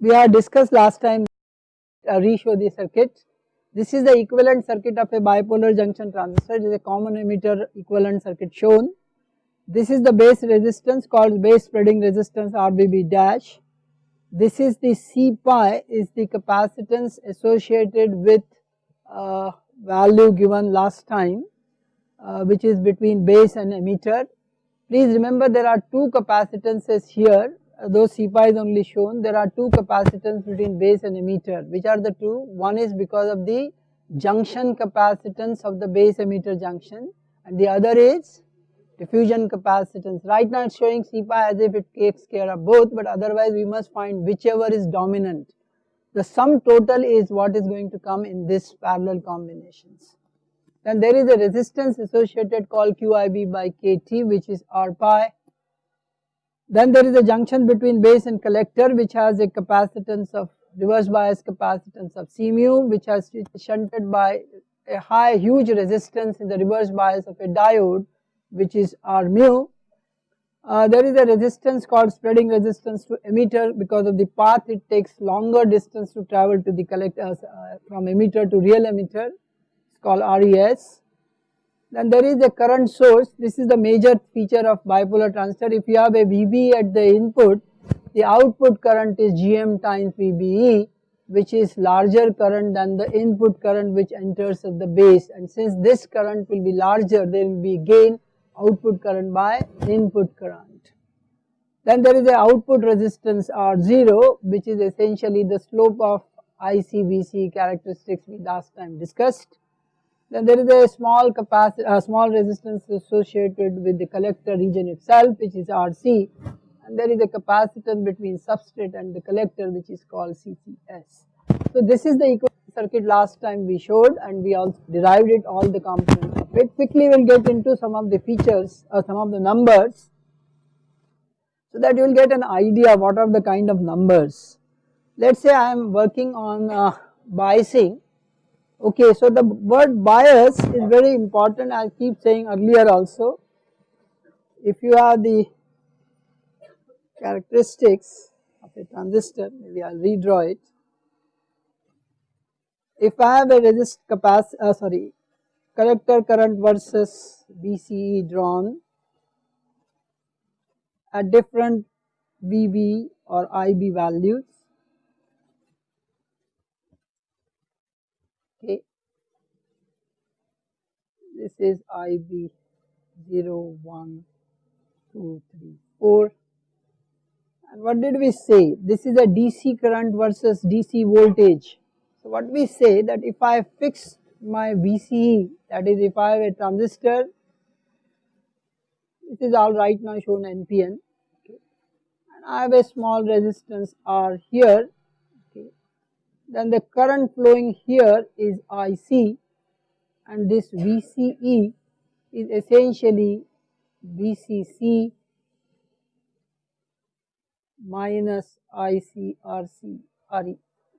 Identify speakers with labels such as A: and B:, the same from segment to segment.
A: we had discussed last time uh, re-show the circuit. This is the equivalent circuit of a bipolar junction transistor, it is a common emitter equivalent circuit shown. This is the base resistance called base spreading resistance RBB dash. This is the C pi is the capacitance associated with uh, value given last time uh, which is between base and emitter. Please remember there are two capacitances here though C pi is only shown there are two capacitance between base and emitter. Which are the two? One is because of the junction capacitance of the base emitter junction and the other is diffusion capacitance. Right now it is showing C pi as if it takes care of both but otherwise we must find whichever is dominant. The sum total is what is going to come in this parallel combinations. Then there is a resistance associated called QIB by KT which is R pi then there is a junction between base and collector which has a capacitance of reverse bias capacitance of C mu which has shunted by a high huge resistance in the reverse bias of a diode which is R mu. Uh, there is a resistance called spreading resistance to emitter because of the path it takes longer distance to travel to the collector uh, from emitter to real emitter it's called RES. Then there is a current source, this is the major feature of bipolar transistor. If you have a VB at the input, the output current is GM times VBE which is larger current than the input current which enters at the base and since this current will be larger there will be gain output current by input current. Then there is a output resistance R0 which is essentially the slope of ICVC characteristics we last time discussed. Then there is a small capacity, a small resistance associated with the collector region itself which is RC and there is a capacitance between substrate and the collector which is called CCS. So this is the equivalent circuit last time we showed and we also derived it all the components of it. Quickly we will get into some of the features or some of the numbers so that you will get an idea what are the kind of numbers. Let us say I am working on uh, biasing Okay, so the word bias is very important I keep saying earlier also. If you have the characteristics of a transistor, maybe I will redraw it. If I have a resist capacity, uh, sorry, collector current versus BCE drawn at different VB or IB values this is IB 0, 1, 2, 3, 4 and what did we say? This is a DC current versus DC voltage. So what we say that if I fix my VCE that is if I have a transistor this is all right now shown NPN okay, and I have a small resistance R here. okay, then the current flowing here is IC and this VCE is essentially VCC minus ICRC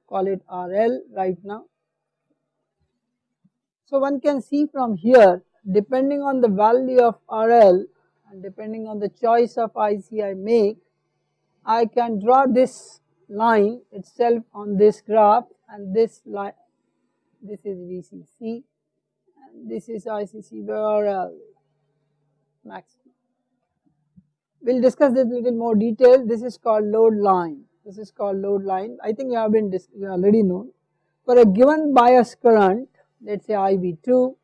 A: call it RL right now. So one can see from here depending on the value of RL and depending on the choice of IC I make I can draw this line itself on this graph and this line this is VCC and this is ICC where uh, maximum. We will discuss this little more detail. This is called load line. This is called load line. I think you have been you already known. For a given bias current, let us say IB2,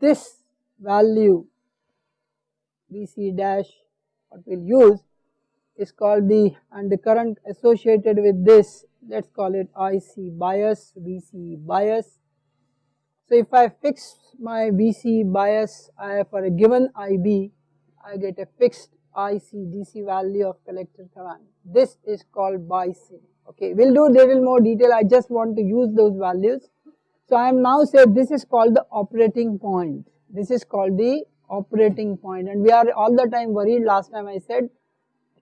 A: this value VC dash what we will use is called the and the current associated with this let us call it IC bias, VC bias so if I fix my VC bias I, for a given IB, I get a fixed IC DC value of collector current. This is called biasing. Okay, we'll do little more detail. I just want to use those values. So I am now said this is called the operating point. This is called the operating point and we are all the time worried last time I said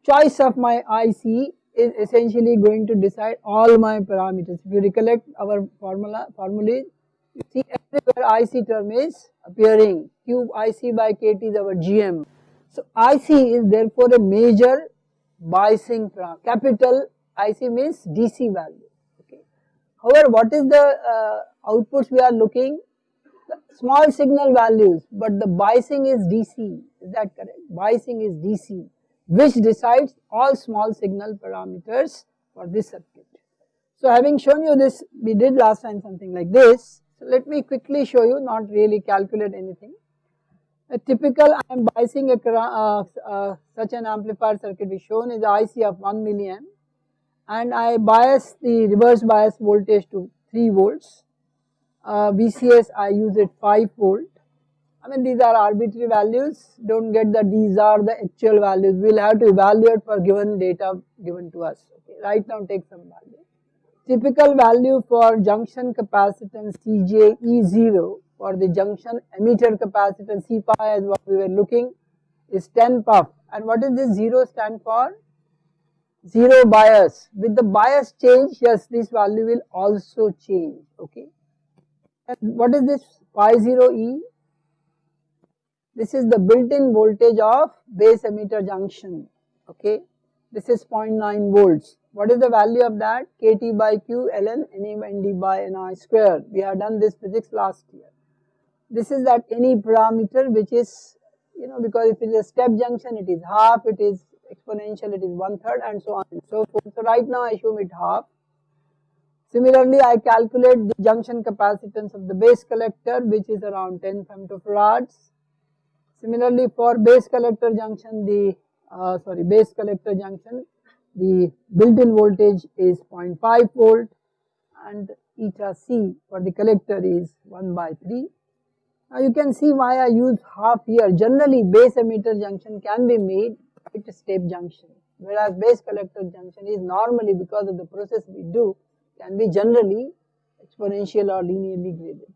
A: choice of my IC is essentially going to decide all my parameters. If you recollect our formula formulae you see everywhere IC term is appearing, Q IC by KT is our GM. So IC is therefore a major biasing capital IC means DC value. Okay. However, what is the uh, outputs we are looking? The small signal values, but the biasing is DC. Is that correct? Biasing is DC, which decides all small signal parameters for this circuit. So having shown you this, we did last time something like this. So let me quickly show you, not really calculate anything. A typical I am biasing a uh, uh, such an amplifier circuit is shown is IC of 1 milliamp and I bias the reverse bias voltage to 3 volts. Uh, VCS I use it 5 volt. I mean these are arbitrary values, do not get that these are the actual values, we will have to evaluate for given data given to us. Okay. Right now take some value. Typical value for junction capacitance CJ E0 for the junction emitter capacitance C pi as what we were looking is 10 puff and what is this 0 stand for? 0 bias with the bias change yes this value will also change okay. And what is this pi 0 E? This is the built-in voltage of base emitter junction okay. This is 0.9 volts. What is the value of that? kT by q ln nd by ni square. We have done this physics last year this is that any parameter which is you know because if it is a step junction it is half, it is exponential it is one third and so on and so forth. So right now I assume it half. Similarly I calculate the junction capacitance of the base collector which is around 10 femtofarads. Similarly for base collector junction the uh, sorry base collector junction the built-in voltage is 0.5 volt and eta c for the collector is 1 by 3 now you can see why I use half here. Generally base emitter junction can be made with step junction whereas base collector junction is normally because of the process we do can be generally exponential or linearly graded.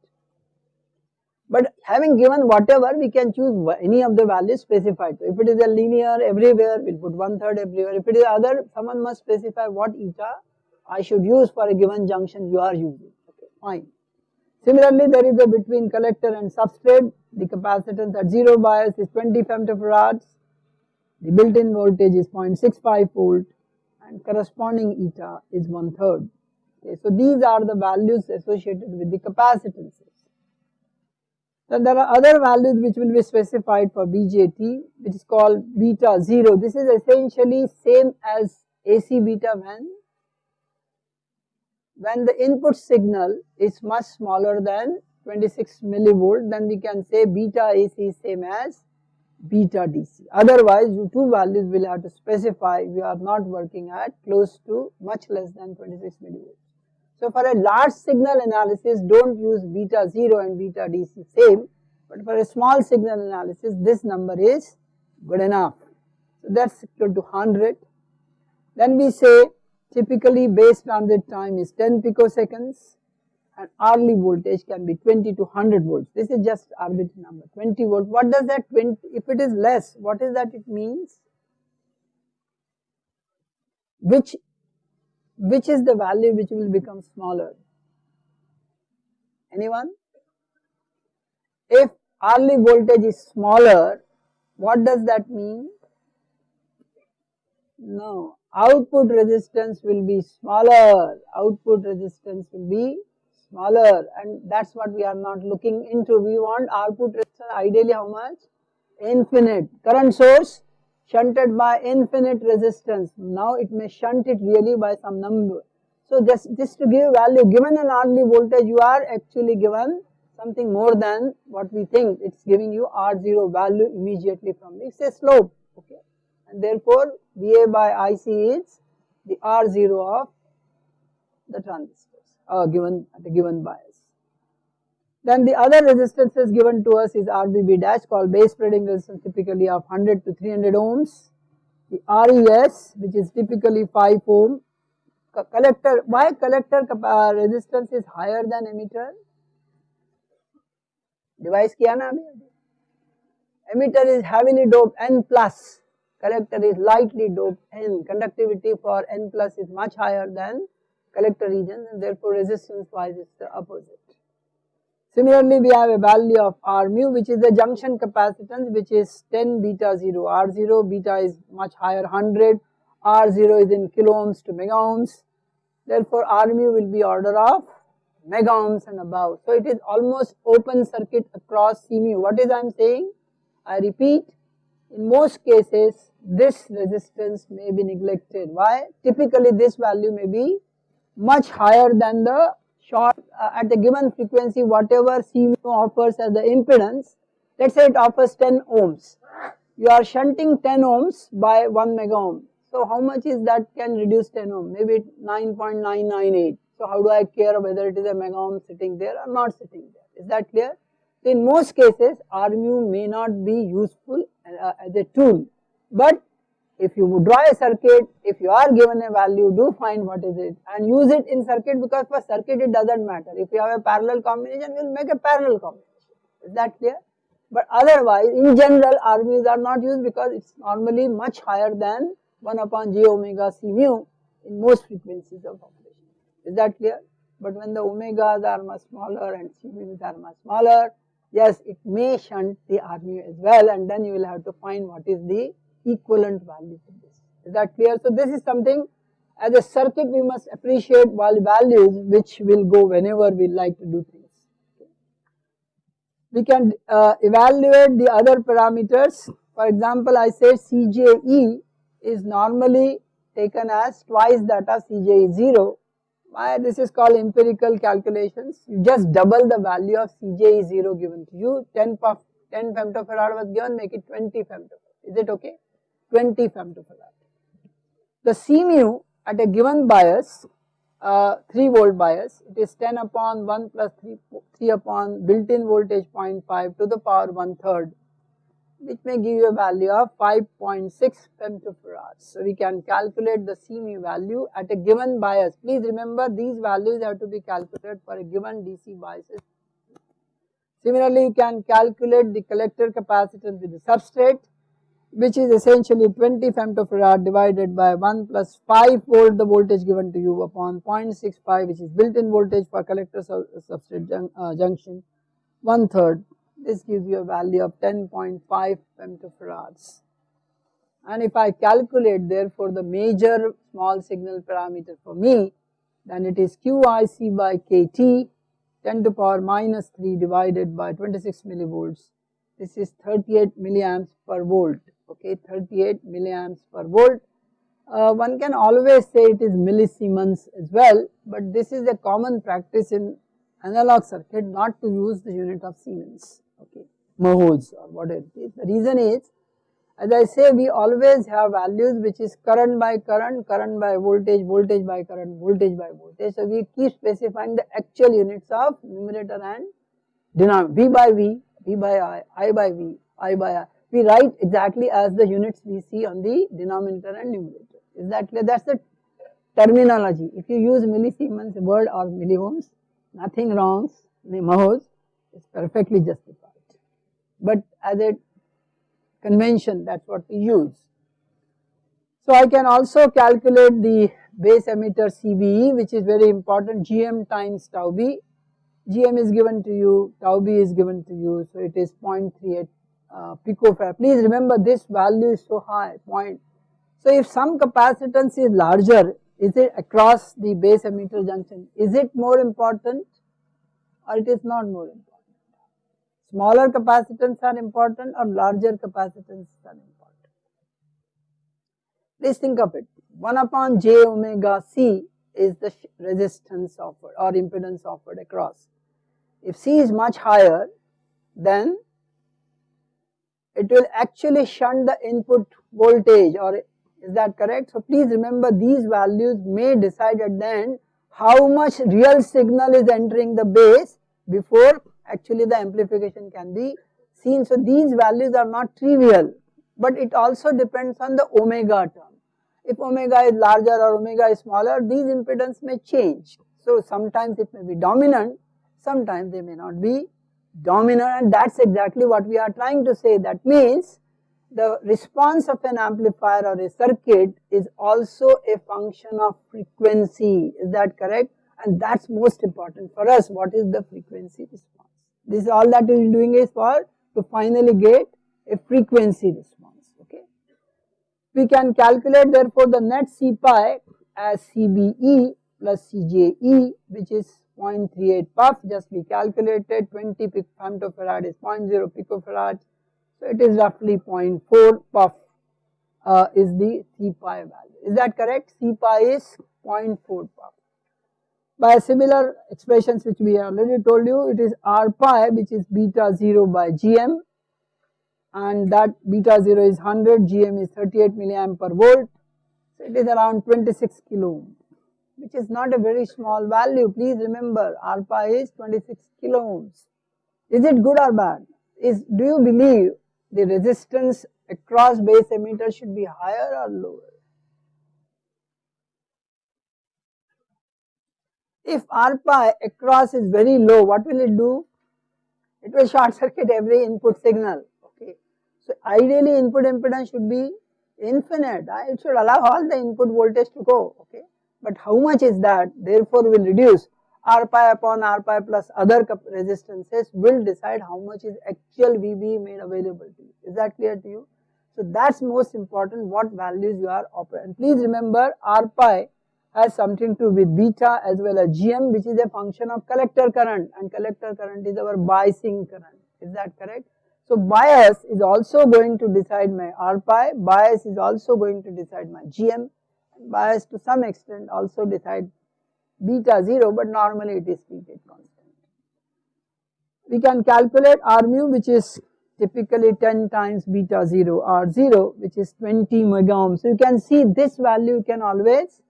A: Having given whatever we can choose any of the values specified. So if it is a linear everywhere we will put one third everywhere. If it is other someone must specify what eta I should use for a given junction you are using. Okay, fine. Similarly, there is a between collector and substrate, the capacitance at 0 bias is 20 femtofarads, the built-in voltage is 0.65 volt and corresponding eta is one third. Okay, so these are the values associated with the capacitances. Then there are other values which will be specified for BJT which is called beta 0. This is essentially same as AC beta when when the input signal is much smaller than 26 millivolt then we can say beta AC is same as beta DC. Otherwise you two values will have to specify we are not working at close to much less than 26 millivolts. So for a large signal analysis don't use beta 0 and beta DC same but for a small signal analysis this number is good enough. So that's equal to 100. Then we say Typically base transit time is 10 picoseconds and Early voltage can be 20 to 100 volts. This is just arbitrary number 20 volt. What does that 20 if it is less what is that it means? Which which is the value which will become smaller? Anyone? If Early voltage is smaller what does that mean? No, output resistance will be smaller, output resistance will be smaller and that is what we are not looking into. We want output resistance ideally how much? Infinite. Current source shunted by infinite resistance. Now it may shunt it really by some number. So just, just to give value, given an Early voltage, you are actually given something more than what we think. It's giving you R0 value immediately from this. It's a slope, okay and therefore VA by IC is the R0 of the transistors uh, given at a given bias. Then the other resistances given to us is RBB dash called base spreading resistance typically of 100 to 300 ohms. The RES which is typically 5 ohm. Collector, why collector uh, resistance is higher than emitter? Device किया ना Emitter is heavily doped N plus collector is lightly doped N, conductivity for N plus is much higher than collector region and therefore resistance wise is the opposite. Similarly, we have a value of R mu which is the junction capacitance which is 10 beta 0, R0 beta is much higher 100, R0 is in kilo ohms to mega ohms. Therefore, R mu will be order of mega ohms and above. So, it is almost open circuit across C mu. What is I am saying? I repeat, in most cases this resistance may be neglected. Why? Typically this value may be much higher than the short uh, at the given frequency whatever C offers as the impedance. Let us say it offers 10 ohms. You are shunting 10 ohms by 1 mega ohm. So how much is that can reduce 10 ohm? Maybe 9.998. So how do I care whether it is a mega ohm sitting there or not sitting there? Is that clear? So in most cases RMU may not be useful uh, as a tool, but if you draw a circuit, if you are given a value, do find what is it and use it in circuit because for circuit it does not matter. If you have a parallel combination, you will make a parallel combination. Is that clear? But otherwise, in general, R mu's are not used because it is normally much higher than 1 upon j omega c mu in most frequencies of operation. Is that clear? But when the omegas are much smaller and c mu's are much smaller, yes, it may shunt the R mu as well and then you will have to find what is the equivalent value for this. Is that clear? So this is something as a circuit we must appreciate values which will go whenever we like to do things. We can uh, evaluate the other parameters. For example, I say CJE is normally taken as twice that of CJE is 0. Why this is called empirical calculations. You just double the value of CJE is 0 given to you. 10, 10 femtofarad was given, make it 20 femtofarad. Is it okay? 20 femtofarad. The C mu at a given bias, uh, 3 volt bias, it is 10 upon 1 plus 3, 3 upon built-in voltage 0.5 to the power 1 third which may give you a value of 5.6 femtofarads. So we can calculate the C mu value at a given bias. Please remember these values have to be calculated for a given DC biases. Similarly, you can calculate the collector capacitance with the substrate which is essentially 20 femtofarad divided by 1 plus 5 volt the voltage given to you upon 0.65 which is built-in voltage for collector substrate jun uh, junction one third this gives you a value of 10.5 femtofarads. And if I calculate therefore the major small signal parameter for me, then it is QIC by KT 10 to power minus 3 divided by 26 millivolts. This is 38 milliamps per volt, okay, 38 milliamps per volt. Uh, one can always say it is millisiemens as well, but this is a common practice in analog circuit not to use the unit of Siemens okay, mhos or whatever. The reason is as I say we always have values which is current by current, current by voltage, voltage by current, voltage by voltage. So we keep specifying the actual units of numerator and denominator, V by V, V by I, I by V, I by I. We write exactly as the units we see on the denominator and numerator. Is that clear? That is the terminology. If you use millisiemens word or milliohms, nothing wrong, mhos is perfectly justified but as a convention that is what we use. So I can also calculate the base emitter CBE which is very important GM times tau B. GM is given to you, tau B is given to you, so it is 0.38 uh. Please remember this value is so high, point. So if some capacitance is larger, is it across the base emitter junction, is it more important or it is not more important? Smaller capacitance are important or larger capacitance are important. Please think of it 1 upon j omega c is the resistance offered or impedance offered across. If c is much higher then it will actually shunt the input voltage or is that correct? So please remember these values may decide at the end how much real signal is entering the base before actually the amplification can be seen. So these values are not trivial, but it also depends on the omega term. If omega is larger or omega is smaller, these impedance may change. So sometimes it may be dominant, sometimes they may not be dominant and that is exactly what we are trying to say. That means the response of an amplifier or a circuit is also a function of frequency, is that correct? And that is most important for us, what is the frequency response. This is all that we are doing is for to finally get a frequency response, okay. We can calculate therefore the net C pi as CBE plus CJE which is 0.38 puff just we calculated 20 femtofarad is 0.0 picofarad so it is roughly 0.4 puff uh, is the C pi value. Is that correct? C pi is 0.4 puff. By similar expressions which we already told you it is R pi which is beta 0 by gm and that beta 0 is 100 gm is 38 milliamp per volt. So it is around 26 kilo ohm which is not a very small value. Please remember pi is 26 kilo ohms. Is it good or bad? Is Do you believe the resistance across base emitter should be higher or lower? If pi across is very low, what will it do? It will short circuit every input signal, okay. So ideally input impedance should be infinite, uh, it should allow all the input voltage to go, okay but how much is that therefore will reduce R pi upon R pi plus other resistances will decide how much is actual VB made available to you. Is that clear to you? So that's most important what values you are operating. Please remember R pi has something to do with beta as well as GM which is a function of collector current and collector current is our biasing current. Is that correct? So bias is also going to decide my R pi, bias is also going to decide my GM bias to some extent also decide beta 0 but normally it is repeated constant. We can calculate R mu which is typically 10 times beta 0 R 0 which is 20 mega ohm. So you can see this value you can always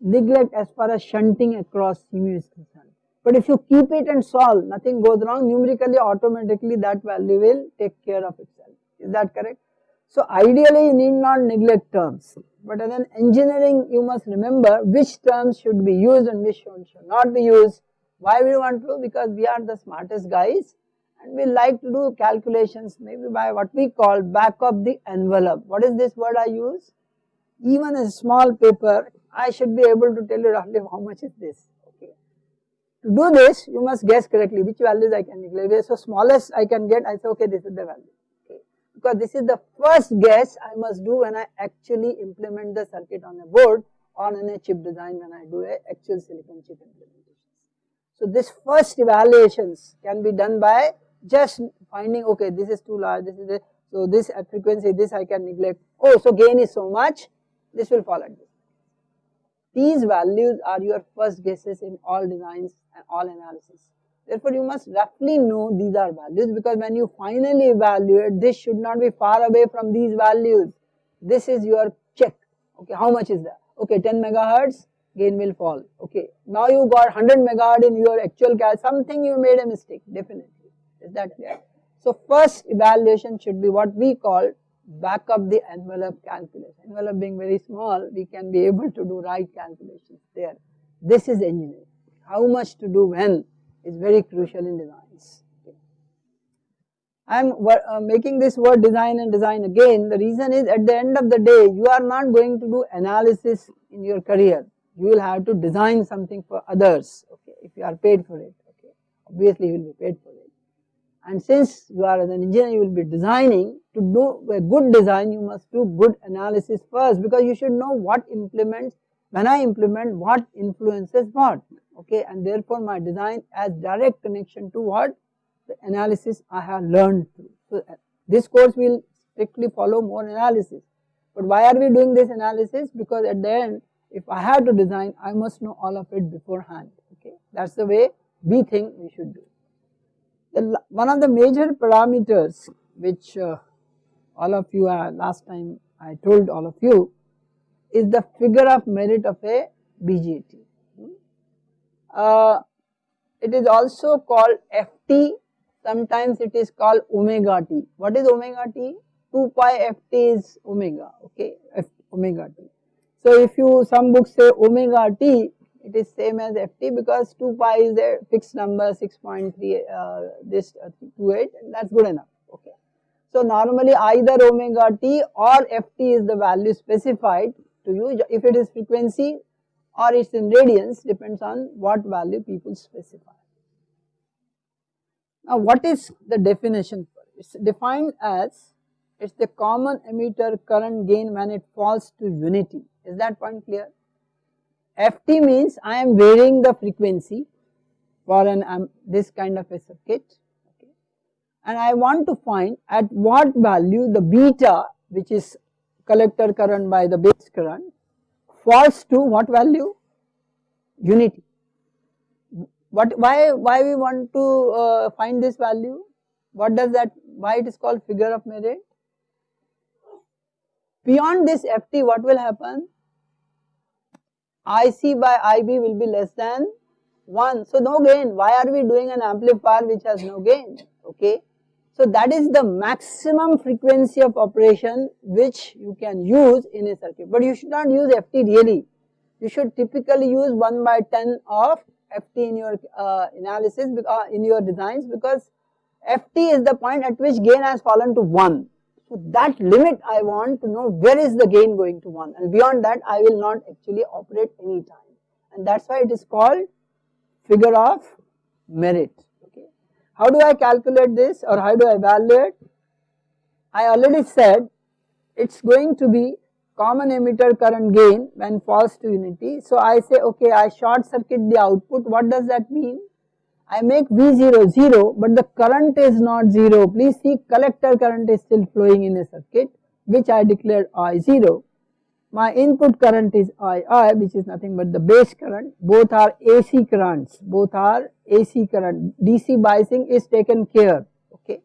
A: neglect as far as shunting across mu is concerned. But if you keep it and solve nothing goes wrong numerically automatically that value will take care of itself. Is that correct? So ideally you need not neglect terms but in engineering you must remember which terms should be used and which should not be used. Why we want to? Because we are the smartest guys and we like to do calculations maybe by what we call back of the envelope. What is this word I use? Even a small paper I should be able to tell you roughly how much is this. Okay. To do this you must guess correctly which values I can neglect. So smallest I can get I say okay this is the value because this is the first guess I must do when I actually implement the circuit on a board or on a chip design when I do a actual silicon chip implementation. So this first evaluations can be done by just finding okay this is too large this is so this at frequency this I can neglect oh so gain is so much this will fall at this. These values are your first guesses in all designs and all analysis. Therefore, you must roughly know these are values because when you finally evaluate, this should not be far away from these values. This is your check. Okay, how much is that? Okay, 10 megahertz, gain will fall. Okay, now you got 100 megahertz in your actual cal, something you made a mistake, definitely. Is that clear? So, first evaluation should be what we call back of the envelope calculation. Envelope being very small, we can be able to do right calculations there. This is engineering. How much to do when? Is very crucial in designs. I am uh, making this word design and design again. The reason is at the end of the day, you are not going to do analysis in your career. You will have to design something for others, okay, if you are paid for it, okay. Obviously, you will be paid for it. And since you are as an engineer, you will be designing. To do a good design, you must do good analysis first because you should know what implements, when I implement, what influences what? Okay and therefore my design has direct connection to what? The analysis I have learned through. So this course will strictly follow more analysis. But why are we doing this analysis? Because at the end if I have to design I must know all of it beforehand. Okay that is the way we think we should do. The, one of the major parameters which uh, all of you uh, last time I told all of you is the figure of merit of a BJT. Uh, it is also called Ft, sometimes it is called omega t. What is omega t? 2 pi Ft is omega, okay, F, omega t. So if you, some books say omega t, it is same as Ft because 2 pi is a fixed number 6.3, uh, this uh, 28 and that is good enough, okay. So normally either omega t or Ft is the value specified to you, if it is frequency or it is in radians depends on what value people specify. Now what is the definition for it? It is defined as it is the common emitter current gain when it falls to unity. Is that point clear? Ft means I am varying the frequency for an um, this kind of a circuit okay. and I want to find at what value the beta which is collector current by the base current falls to what value? Unity. What why why we want to uh, find this value? What does that why it is called figure of merit? Beyond this Ft what will happen? IC by IB will be less than 1. So no gain. Why are we doing an amplifier which has no gain? Okay. So that is the maximum frequency of operation which you can use in a circuit. But you should not use FT really. You should typically use 1 by 10 of FT in your uh, analysis, uh, in your designs because FT is the point at which gain has fallen to 1. So that limit I want to know where is the gain going to 1 and beyond that I will not actually operate any time and that is why it is called figure of merit. How do I calculate this or how do I evaluate? I already said it is going to be common emitter current gain when falls to unity. So I say okay I short circuit the output what does that mean? I make V0 0 but the current is not 0. Please see collector current is still flowing in a circuit which I declared I0. My input current is II which is nothing but the base current. Both are AC currents, both are AC current. DC biasing is taken care. Okay.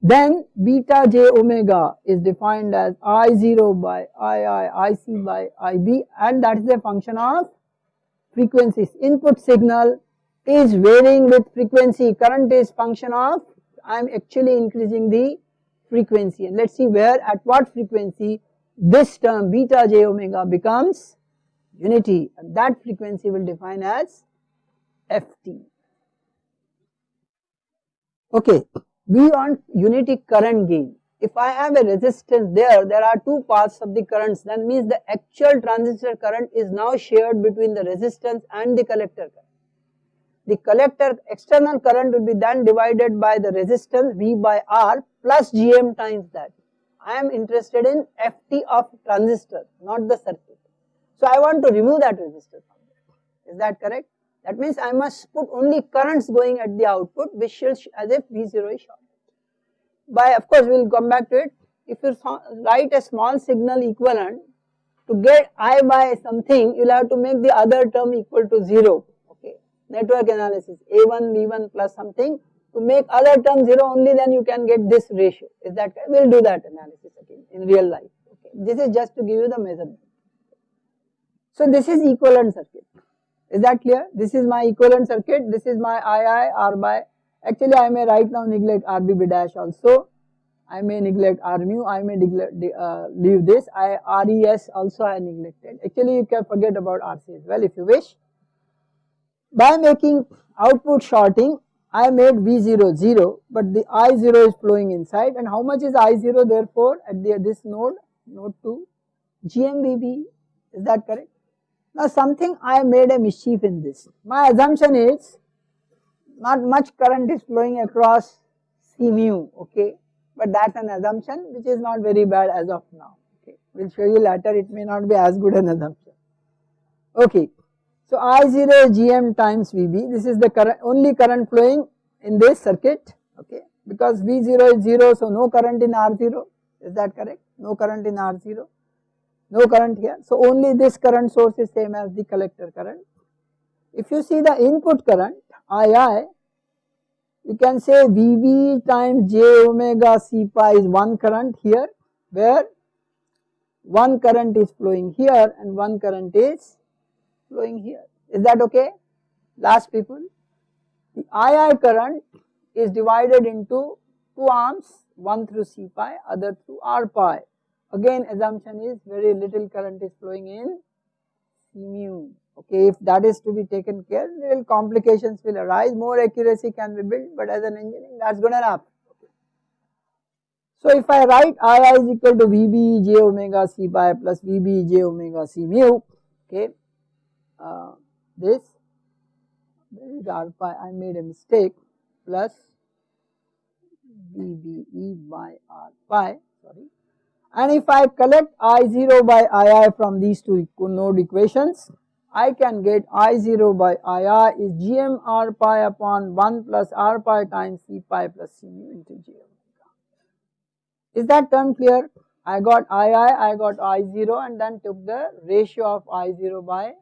A: Then beta j omega is defined as I0 by II, IC by IB and that is a function of frequencies. Input signal is varying with frequency, current is function of I am actually increasing the frequency and let us see where at what frequency this term beta j omega becomes unity and that frequency will define as Ft. Okay, we want unity current gain. If I have a resistance there, there are two paths of the currents that means the actual transistor current is now shared between the resistance and the collector current the collector external current will be then divided by the resistance V by R plus Gm times that. I am interested in Ft of transistor, not the circuit. So I want to remove that resistor from there. Is that correct? That means I must put only currents going at the output which shows as if V0 is short. By of course we will come back to it. If you write a small signal equivalent to get I by something you will have to make the other term equal to 0 Okay. network analysis A1 V1 plus something to make other term 0 only then you can get this ratio. Is that we will do that analysis again in real life. Okay. This is just to give you the measurement. So this is equivalent circuit. Is that clear? This is my equivalent circuit. This is my II R by actually I may right now neglect RBB dash also. I may neglect R mu. I may uh, leave this. I RES also I neglected. Actually you can forget about RC as well if you wish. By making output shorting, I made V0 0, but the I0 is flowing inside and how much is I0 therefore at the, this node, node 2, GMVB, is that correct? Now something I made a mischief in this. My assumption is not much current is flowing across C mu, okay, but that's an assumption which is not very bad as of now, okay. We'll show you later it may not be as good an assumption. Okay, so I0 is Gm times Vb, this is the current only current flowing in this circuit okay because V0 is 0 so no current in R0 is that correct no current in R0 no current here so only this current source is same as the collector current. If you see the input current II you can say Vb times j omega c pi is one current here where one current is flowing here and one current is flowing here. Is that okay? Last people, the II current is divided into two arms, one through C pi, other through R pi. Again assumption is very little current is flowing in C mu. Okay, if that is to be taken care, little complications will arise, more accuracy can be built, but as an engineering that's good enough. So if I write II is equal to VB j omega C pi plus VB j omega C mu, okay, uh, this is r pi I made a mistake plus VBE by r pi sorry and if I collect I0 by II from these two node equations I can get I0 by II is gm r pi upon 1 plus r pi times c pi plus c mu into j. Is that term clear? I got II, I got I0 and then took the ratio of I0 by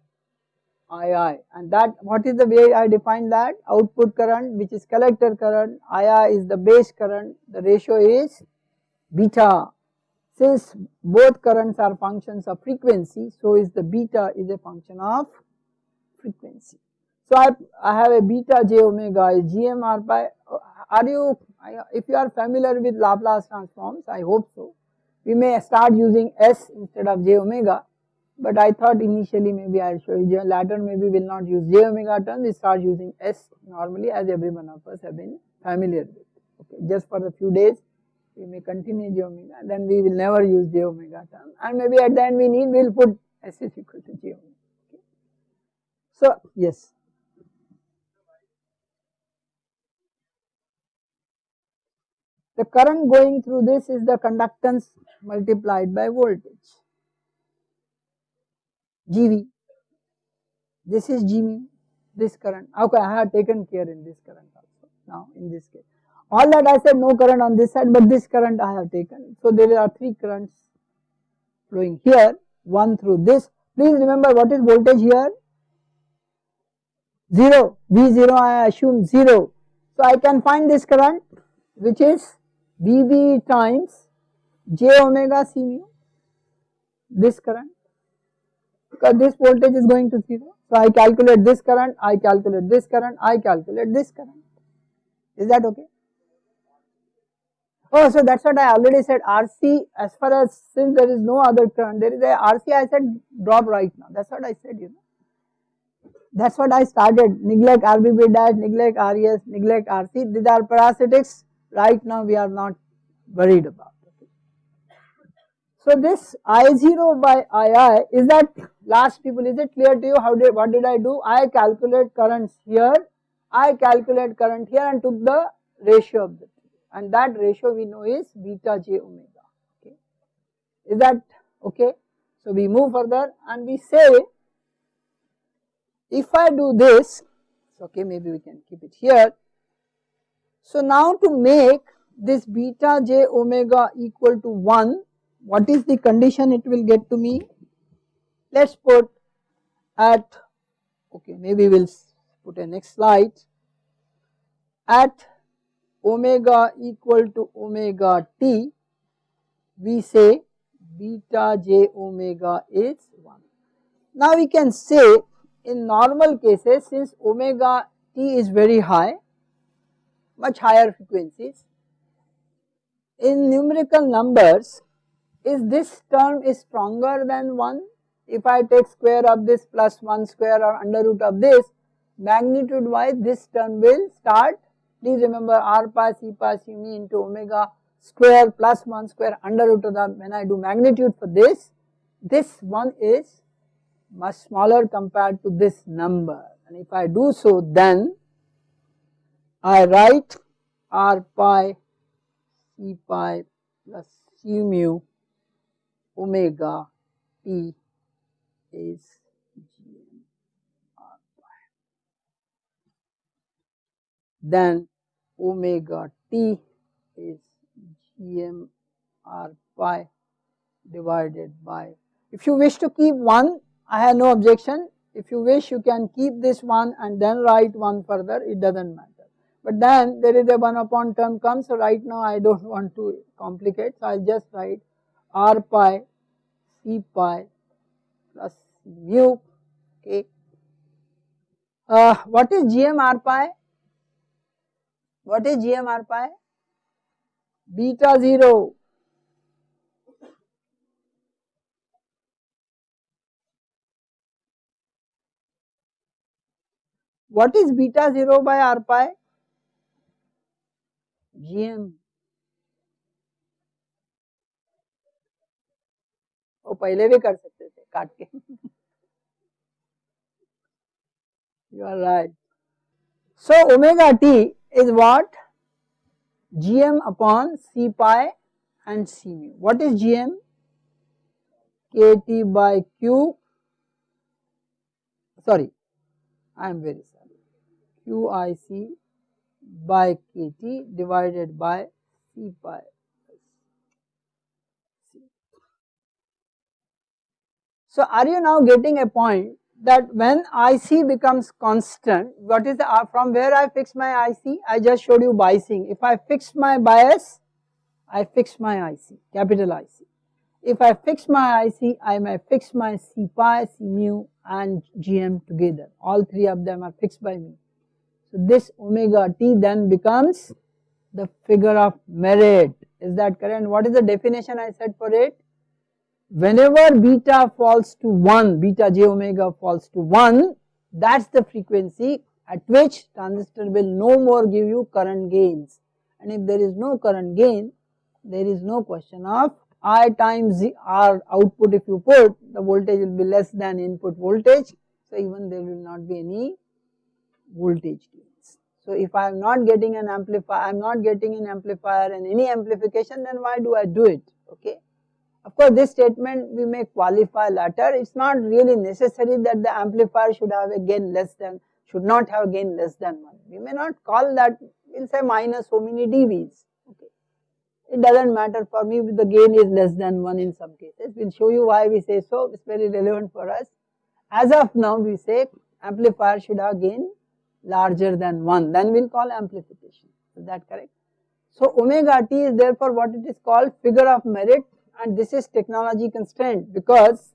A: II and that what is the way I define that? Output current which is collector current. II is the base current. The ratio is beta. Since both currents are functions of frequency so is the beta is a function of frequency. So I, I have a beta j omega is gm r pi are you if you are familiar with Laplace transforms I hope so we may start using s instead of j omega but I thought initially maybe I will show you later maybe we will not use j omega term we start using s normally as every one of us have been familiar with okay just for a few days we may continue j omega then we will never use j omega term and maybe at the end we need we will put s is equal to j omega. Okay. So yes. The current going through this is the conductance multiplied by voltage. GV. This is GV, this current. Okay, I have taken care in this current also now in this case. All that I said no current on this side, but this current I have taken. So there are three currents flowing here, one through this. Please remember what is voltage here? 0, V0 I assume 0. So I can find this current which is VB times j omega C mu, this current this voltage is going to 0. So I calculate this current, I calculate this current, I calculate this current. Is that okay? Oh, so that's what I already said RC as far as since there is no other current, there is a RC I said drop right now. That's what I said, you know. That's what I started. Neglect RBB dash, neglect RES, neglect RC. These are parasitics. Right now we are not worried about. So this I0 by II is that last people is it clear to you how did what did I do? I calculate currents here, I calculate current here and took the ratio of the and that ratio we know is beta j omega okay. Is that okay? So we move further and we say if I do this okay maybe we can keep it here. So now to make this beta j omega equal to 1 what is the condition it will get to me? Let us put at okay maybe we will put a next slide at omega equal to omega t we say beta j omega is 1. Now we can say in normal cases since omega t is very high much higher frequencies in numerical numbers is this term is stronger than 1 if I take square of this plus 1 square or under root of this magnitude wise this term will start. Please remember r pi c pi me into omega square plus 1 square under root of the when I do magnitude for this this one is much smaller compared to this number. And if I do so then I write r pi c pi plus c mu omega t is gm r pi. Then omega t is gm r pi divided by, if you wish to keep 1 I have no objection, if you wish you can keep this one and then write 1 further it does not matter. But then there is a 1 upon term comes so right now I do not want to complicate so I will just write r pi c pi plus mu okay. Uh, what is gm r pi? What is gm r pi? Beta 0 What is beta 0 by r pi? gm वो पहले भी कर सकते थे काट के you are right so omega t is what gm upon c pi and C mu. What is GM? KT by Q, sorry, I am very sorry, QIC by KT divided by C pi So are you now getting a point that when IC becomes constant, what is the, uh, from where I fix my IC? I just showed you biasing. If I fix my bias, I fix my IC, capital IC. If I fix my IC, I may fix my C pi, C mu and GM together. All three of them are fixed by me. So this omega t then becomes the figure of merit. Is that correct? What is the definition I said for it? Whenever beta falls to 1, beta j omega falls to 1, that is the frequency at which transistor will no more give you current gains. And if there is no current gain, there is no question of I times R output if you put the voltage will be less than input voltage. So even there will not be any voltage gains. So if I am not getting an amplifier, I am not getting an amplifier and any amplification then why do I do it okay. Of course this statement we may qualify later, it is not really necessary that the amplifier should have a gain less than, should not have gain less than 1. We may not call that, we will say minus so many dBs Okay. it does not matter for me if the gain is less than 1 in some cases. We will show you why we say so, it is very relevant for us. As of now we say amplifier should have gain larger than 1, then we will call amplification, is that correct? So omega t is therefore what it is called figure of merit and this is technology constraint because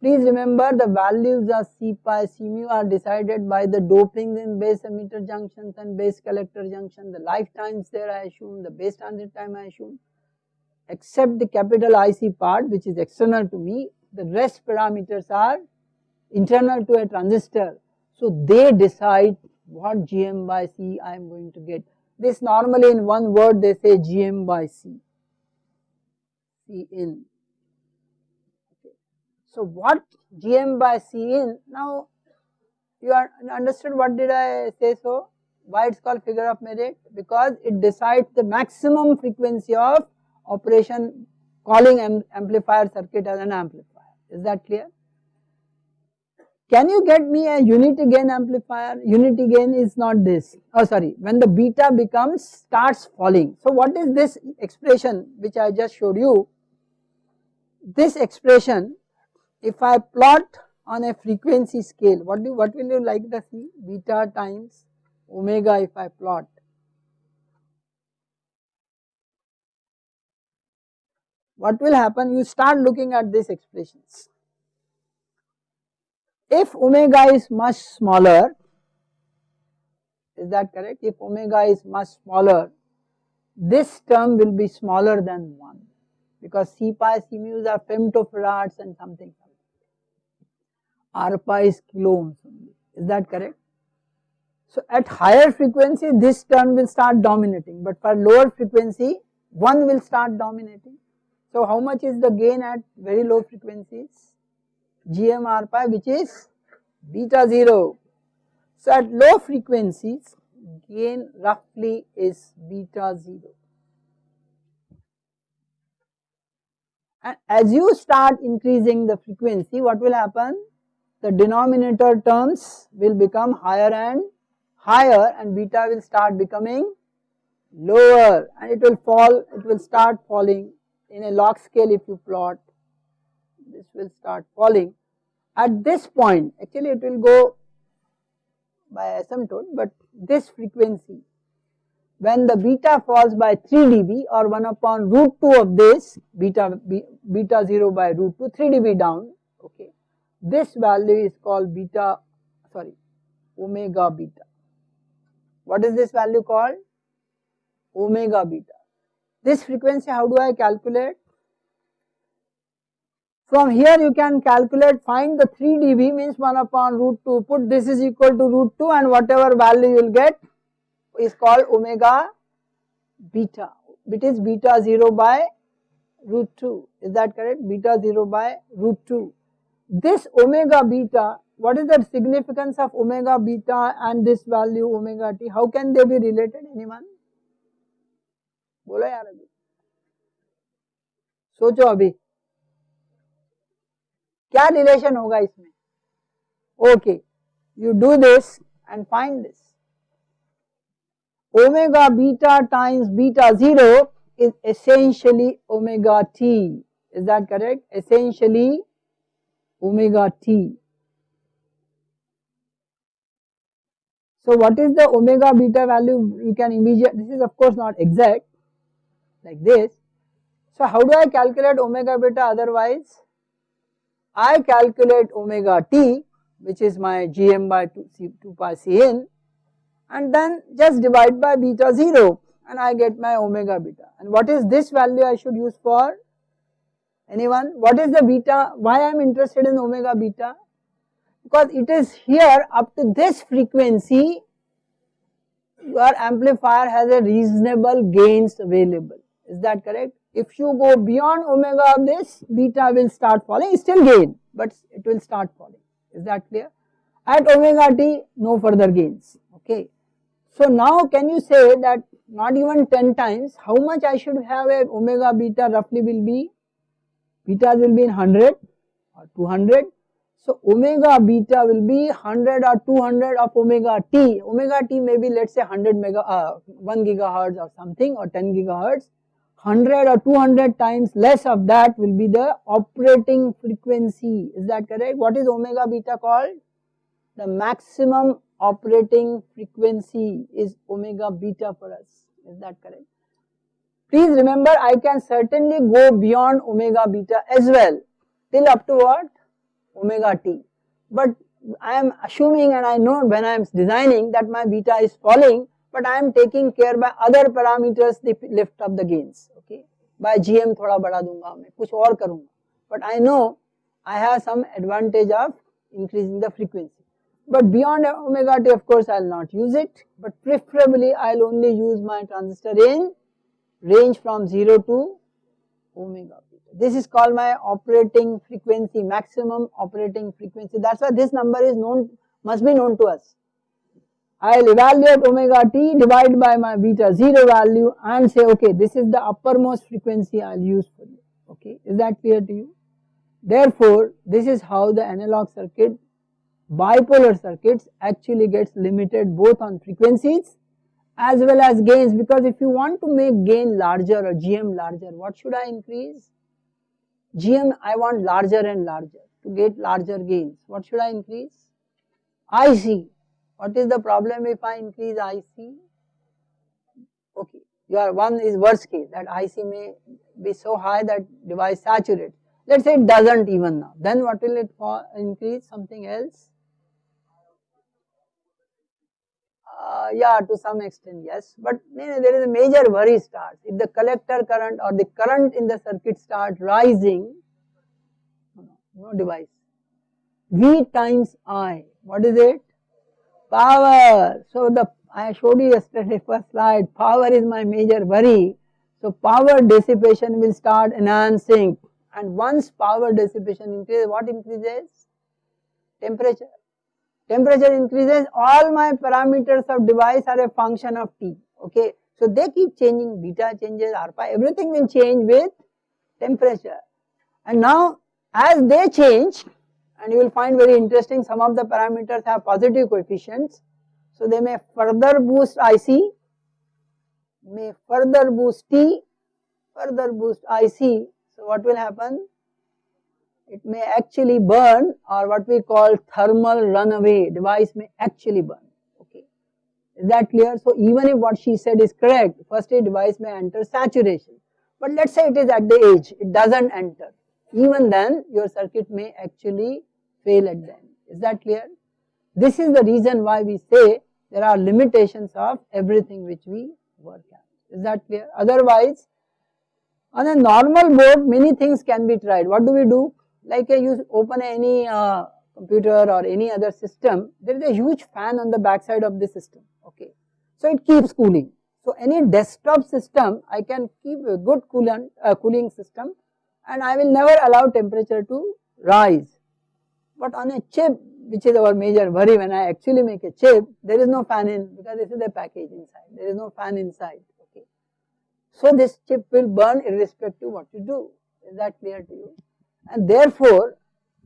A: please remember the values of C pi, C mu are decided by the doping in base emitter junctions and base collector junction, the lifetimes there I assume, the base transit time I assume, except the capital IC part which is external to me, the rest parameters are internal to a transistor. So they decide what GM by C I am going to get. This normally in one word they say GM by C, C in so what GM by C in, now you are understood what did I say so, why it is called figure of merit, because it decides the maximum frequency of operation calling amplifier circuit as an amplifier, is that clear? Can you get me a unity gain amplifier? Unity gain is not this, oh sorry, when the beta becomes, starts falling. So what is this expression which I just showed you? This expression if I plot on a frequency scale, what do what will you like to see? Beta times omega if I plot. What will happen? You start looking at these expressions. If omega is much smaller, is that correct? If omega is much smaller, this term will be smaller than 1 because C pi, C mu's are femtofarads and something. R pi is kilo ohms is that correct? So at higher frequency this term will start dominating but for lower frequency 1 will start dominating. So how much is the gain at very low frequencies? GM R pi which is beta 0. So at low frequencies gain roughly is beta 0. And as you start increasing the frequency what will happen? the denominator terms will become higher and higher and beta will start becoming lower and it will fall, it will start falling in a log scale if you plot, this will start falling. At this point, actually it will go by asymptote, but this frequency, when the beta falls by 3 dB or 1 upon root 2 of this, beta, beta 0 by root 2, 3 dB down, okay, this value is called beta, sorry, omega beta. What is this value called? Omega beta. This frequency how do I calculate? From here you can calculate, find the 3 dB means 1 upon root 2, put this is equal to root 2 and whatever value you will get is called omega beta. It is beta 0 by root 2, is that correct? Beta 0 by root 2 this omega beta, what is the significance of omega beta and this value omega t? How can they be related? Anyone? बोलो यार अभी सोचो अभी क्या relation होगा इसमें okay you do this and find this omega beta times beta 0 is essentially omega t. Is that correct? Essentially omega t. So what is the omega beta value? You can immediately this is of course not exact like this. So how do I calculate omega beta otherwise? I calculate omega t which is my gm by 2, C, 2 pi cn and then just divide by beta 0 and I get my omega beta. And what is this value I should use for? Anyone? What is the beta? Why I am interested in omega beta? Because it is here up to this frequency your amplifier has a reasonable gains available. Is that correct? If you go beyond omega of this, beta will start falling, still gain, but it will start falling. Is that clear? At omega t, no further gains. Okay. So now can you say that not even 10 times, how much I should have a omega beta roughly will be? Beta will be in 100 or 200. So omega beta will be 100 or 200 of omega t. Omega t may be let's say 100 mega, uh, 1 gigahertz or something or 10 gigahertz 100 or 200 times less of that will be the operating frequency. Is that correct? What is omega beta called? The maximum operating frequency is omega beta for us. Is that correct? Please remember I can certainly go beyond omega beta as well till up to what? Omega t. But I am assuming and I know when I am designing that my beta is falling but I am taking care by other parameters the lift up the gains. Okay? By GM thoda bada dunga main, kuch aur karunga. But I know I have some advantage of increasing the frequency but beyond omega t of course I will not use it. But preferably I will only use my transistor in range from 0 to omega this is called my operating frequency maximum operating frequency. That is why this number is known must be known to us. I will evaluate omega t divide by my beta 0 value and say okay this is the uppermost frequency I will use for you. Okay is that clear to you. Therefore this is how the analog circuit bipolar circuits actually gets limited both on frequencies as well as gains because if you want to make gain larger or GM larger what should I increase? GM I want larger and larger to get larger gains what should I increase? IC what is the problem if I increase IC? Okay, your one is worst case that IC may be so high that device saturates. Let us say it does not even now, then what will it increase something else? Uh, yeah, to some extent yes, but there is a major worry starts. If the collector current or the current in the circuit start rising, no device. V times I, what is it? Power. So the I showed you yesterday first slide, power is my major worry. So power dissipation will start enhancing and once power dissipation increases, what increases? Temperature. Temperature increases, all my parameters of device are a function of T, okay. So they keep changing, beta changes, alpha, everything will change with temperature. And now as they change, and you will find very interesting some of the parameters have positive coefficients. So they may further boost IC, may further boost T, further boost IC. So what will happen? It may actually burn or what we call thermal runaway device may actually burn. Okay, is that clear? So even if what she said is correct, first a device may enter saturation. But let us say it is at the edge, it does not enter. Even then your circuit may actually fail at the end. Is that clear? This is the reason why we say there are limitations of everything which we work at. Is that clear? Otherwise, on a normal board, many things can be tried. What do we do? Like you open any uh, computer or any other system, there is a huge fan on the backside of the system. Okay, so it keeps cooling. So any desktop system, I can keep a good coolant, uh, cooling system, and I will never allow temperature to rise. But on a chip, which is our major worry when I actually make a chip, there is no fan in because this is the package inside, there is no fan inside, okay. So this chip will burn irrespective what you do, is that clear to you and therefore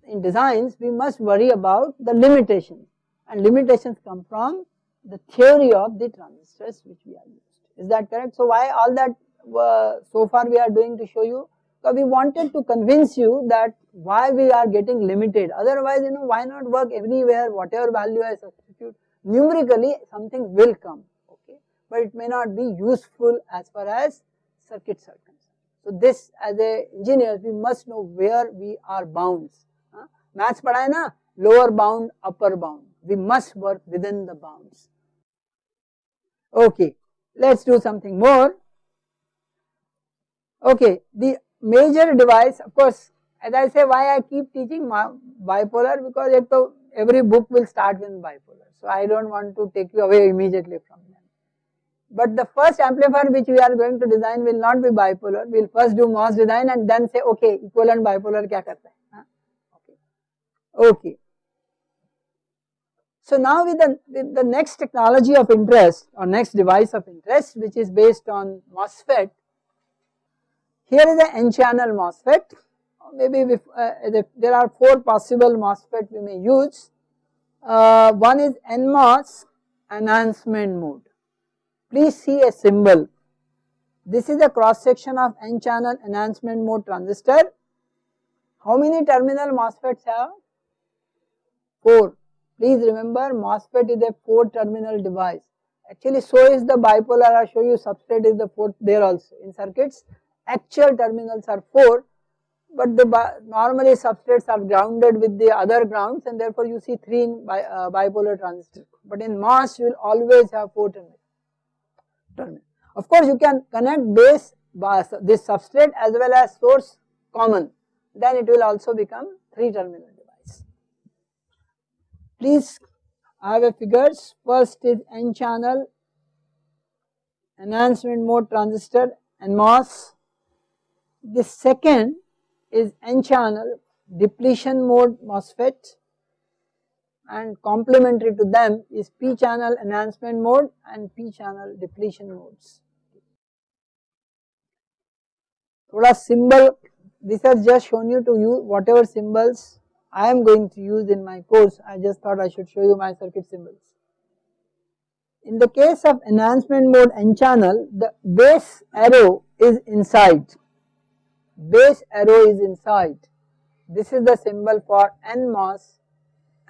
A: in designs we must worry about the limitations and limitations come from the theory of the transistors which we are used. Is that correct? So why all that uh, so far we are doing to show you? Because we wanted to convince you that why we are getting limited. Otherwise, you know, why not work everywhere, whatever value I substitute, numerically something will come, okay. But it may not be useful as far as circuits are concerned. So this as a engineer, we must know where we are bounds. Huh? Maths padhai na, lower bound, upper bound. We must work within the bounds. Okay, let us do something more. Okay, the major device of course as I say why I keep teaching bipolar because every book will start with bipolar. So I do not want to take you away immediately from them. But the first amplifier which we are going to design will not be bipolar. We will first do MOS design and then say okay equivalent bipolar kya karta hai. Okay. okay. So now with the, with the next technology of interest or next device of interest which is based on MOSFET. Here is an N-channel MOSFET maybe uh, there are four possible MOSFET we may use. Uh, one is NMOS enhancement mode. Please see a symbol. This is a cross section of N channel enhancement mode transistor. How many terminal MOSFETs have? 4. Please remember MOSFET is a 4 terminal device. Actually so is the bipolar I show you substrate is the 4th there also in circuits. Actual terminals are 4 but the normally substrates are grounded with the other grounds and therefore you see 3 in bi uh, bipolar transistor. But in MOS you will always have 4 terminals. Terminal. Of course you can connect base this substrate as well as source common then it will also become 3 terminal device. Please I have a figures first is n channel enhancement mode transistor and MOS. The second is N channel depletion mode MOSFET and complementary to them is P channel enhancement mode and P channel depletion modes. Thoda symbol this has just shown you to use whatever symbols I am going to use in my course I just thought I should show you my circuit symbols. In the case of enhancement mode N channel the base arrow is inside base arrow is inside. This is the symbol for NMOS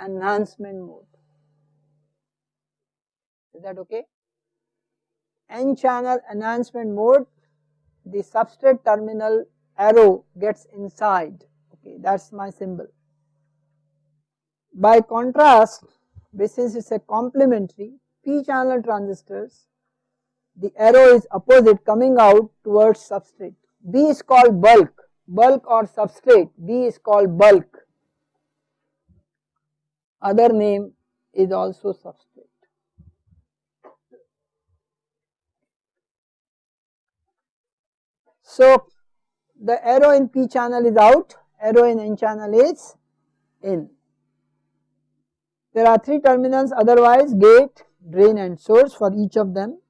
A: enhancement mode. Is that okay? N channel enhancement mode, the substrate terminal arrow gets inside, okay, that is my symbol. By contrast, since it is a complementary P channel transistors, the arrow is opposite coming out towards substrate. B is called bulk, bulk or substrate, B is called bulk. Other name is also substrate. So the arrow in P channel is out, arrow in N channel is in. There are three terminals otherwise gate, drain and source for each of them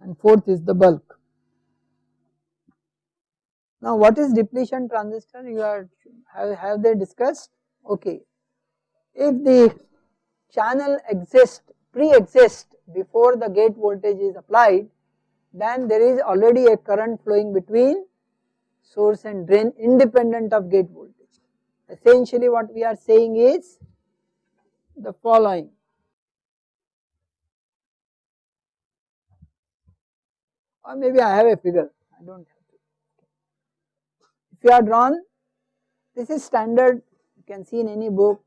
A: and fourth is the bulk. Now what is depletion transistor you are have, have they discussed okay if the channel exists pre-exist before the gate voltage is applied then there is already a current flowing between source and drain independent of gate voltage. Essentially what we are saying is the following. Or maybe I have a figure. I do not if you are drawn, this is standard. You can see in any book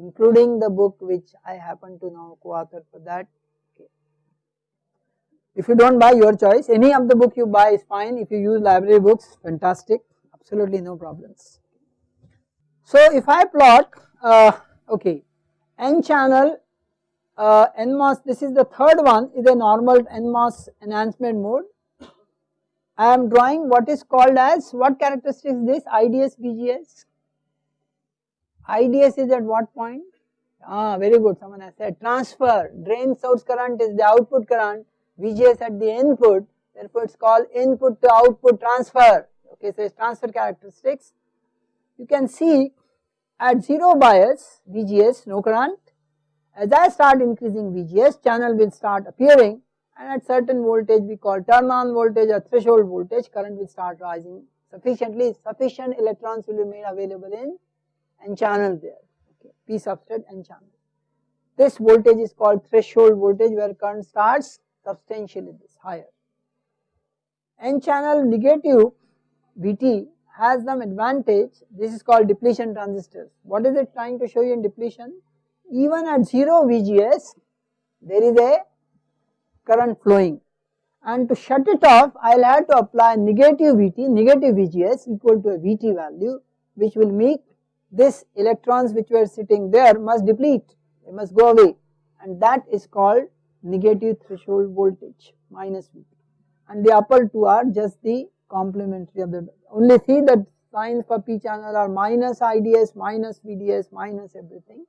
A: including the book which I happen to know co-author for that. If you do not buy your choice, any of the book you buy is fine, if you use library books fantastic, absolutely no problems. So if I plot, uh, okay, N channel uh, NMOS, this is the third one is a normal NMOS enhancement mode I am drawing what is called as what characteristic is this IDS VGS? IDS is at what point? Ah very good. Someone has said transfer. Drain source current is the output current. VGS at the input. Therefore it is called input to output transfer. Okay so it is transfer characteristics. You can see at 0 bias VGS no current. As I start increasing VGS channel will start appearing. And at certain voltage we call turn on voltage or threshold voltage current will start rising sufficiently. Sufficient electrons will be made available in n channel there okay p substrate n channel. This voltage is called threshold voltage where current starts substantially this higher. N channel negative VT has some advantage this is called depletion transistors. What is it trying to show you in depletion? Even at 0 VGS there is a current flowing and to shut it off I will have to apply negative VT, negative VGS equal to a VT value which will make this electrons which were sitting there must deplete, they must go away and that is called negative threshold voltage minus VT and the upper two are just the complementary of the only see that signs for p channel are minus IDS, minus VDS, minus everything.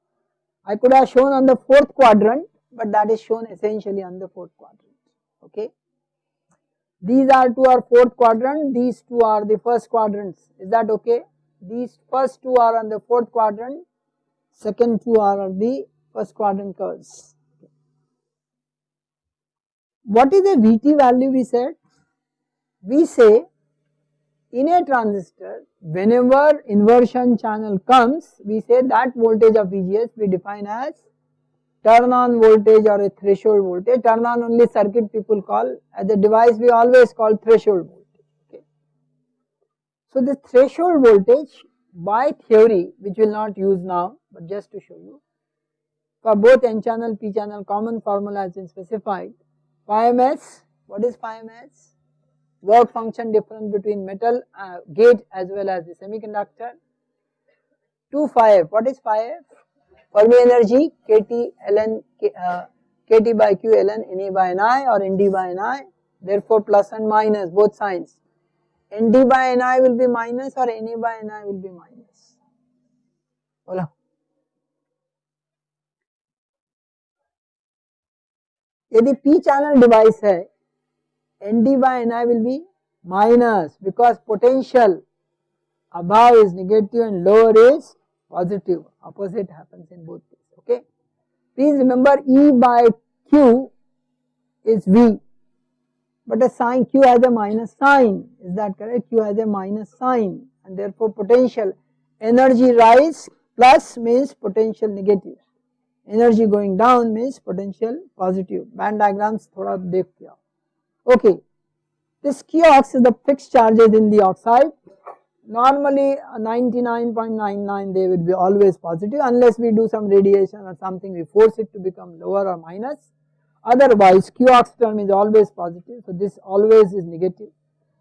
A: I could have shown on the fourth quadrant but that is shown essentially on the fourth quadrant okay. These are two are fourth quadrant, these two are the first quadrants is that okay. These first two are on the fourth quadrant, second two are on the first quadrant curves. What is the VT value we said? We say in a transistor whenever inversion channel comes we say that voltage of VGS we define as turn on voltage or a threshold voltage turn on only circuit people call as a device we always call threshold voltage. So the threshold voltage by theory which we will not use now but just to show you for both n channel p channel common formula has been specified phi ms what is phi ms work function difference between metal uh, gate as well as the semiconductor. 2 phi f, what is phi f? Fermi energy kT ln uh, kT by q ln Ne by Ni or Nd by Ni therefore plus and minus both signs. Nd by Ni will be minus or Ne by Ni will be minus. बोला यदि p channel device है Nd by Ni will be minus because potential above is negative and lower is positive opposite happens in both cases okay. Please remember E by Q is V but a sign Q has a minus sign is that correct Q has a minus sign and therefore potential energy rise plus means potential negative energy going down means potential positive band diagrams thoda dekh ke Okay. This Qox is the fixed charges in the oxide. Normally 99.99 they would be always positive unless we do some radiation or something we force it to become lower or minus. Otherwise Qox term is always positive so this always is negative.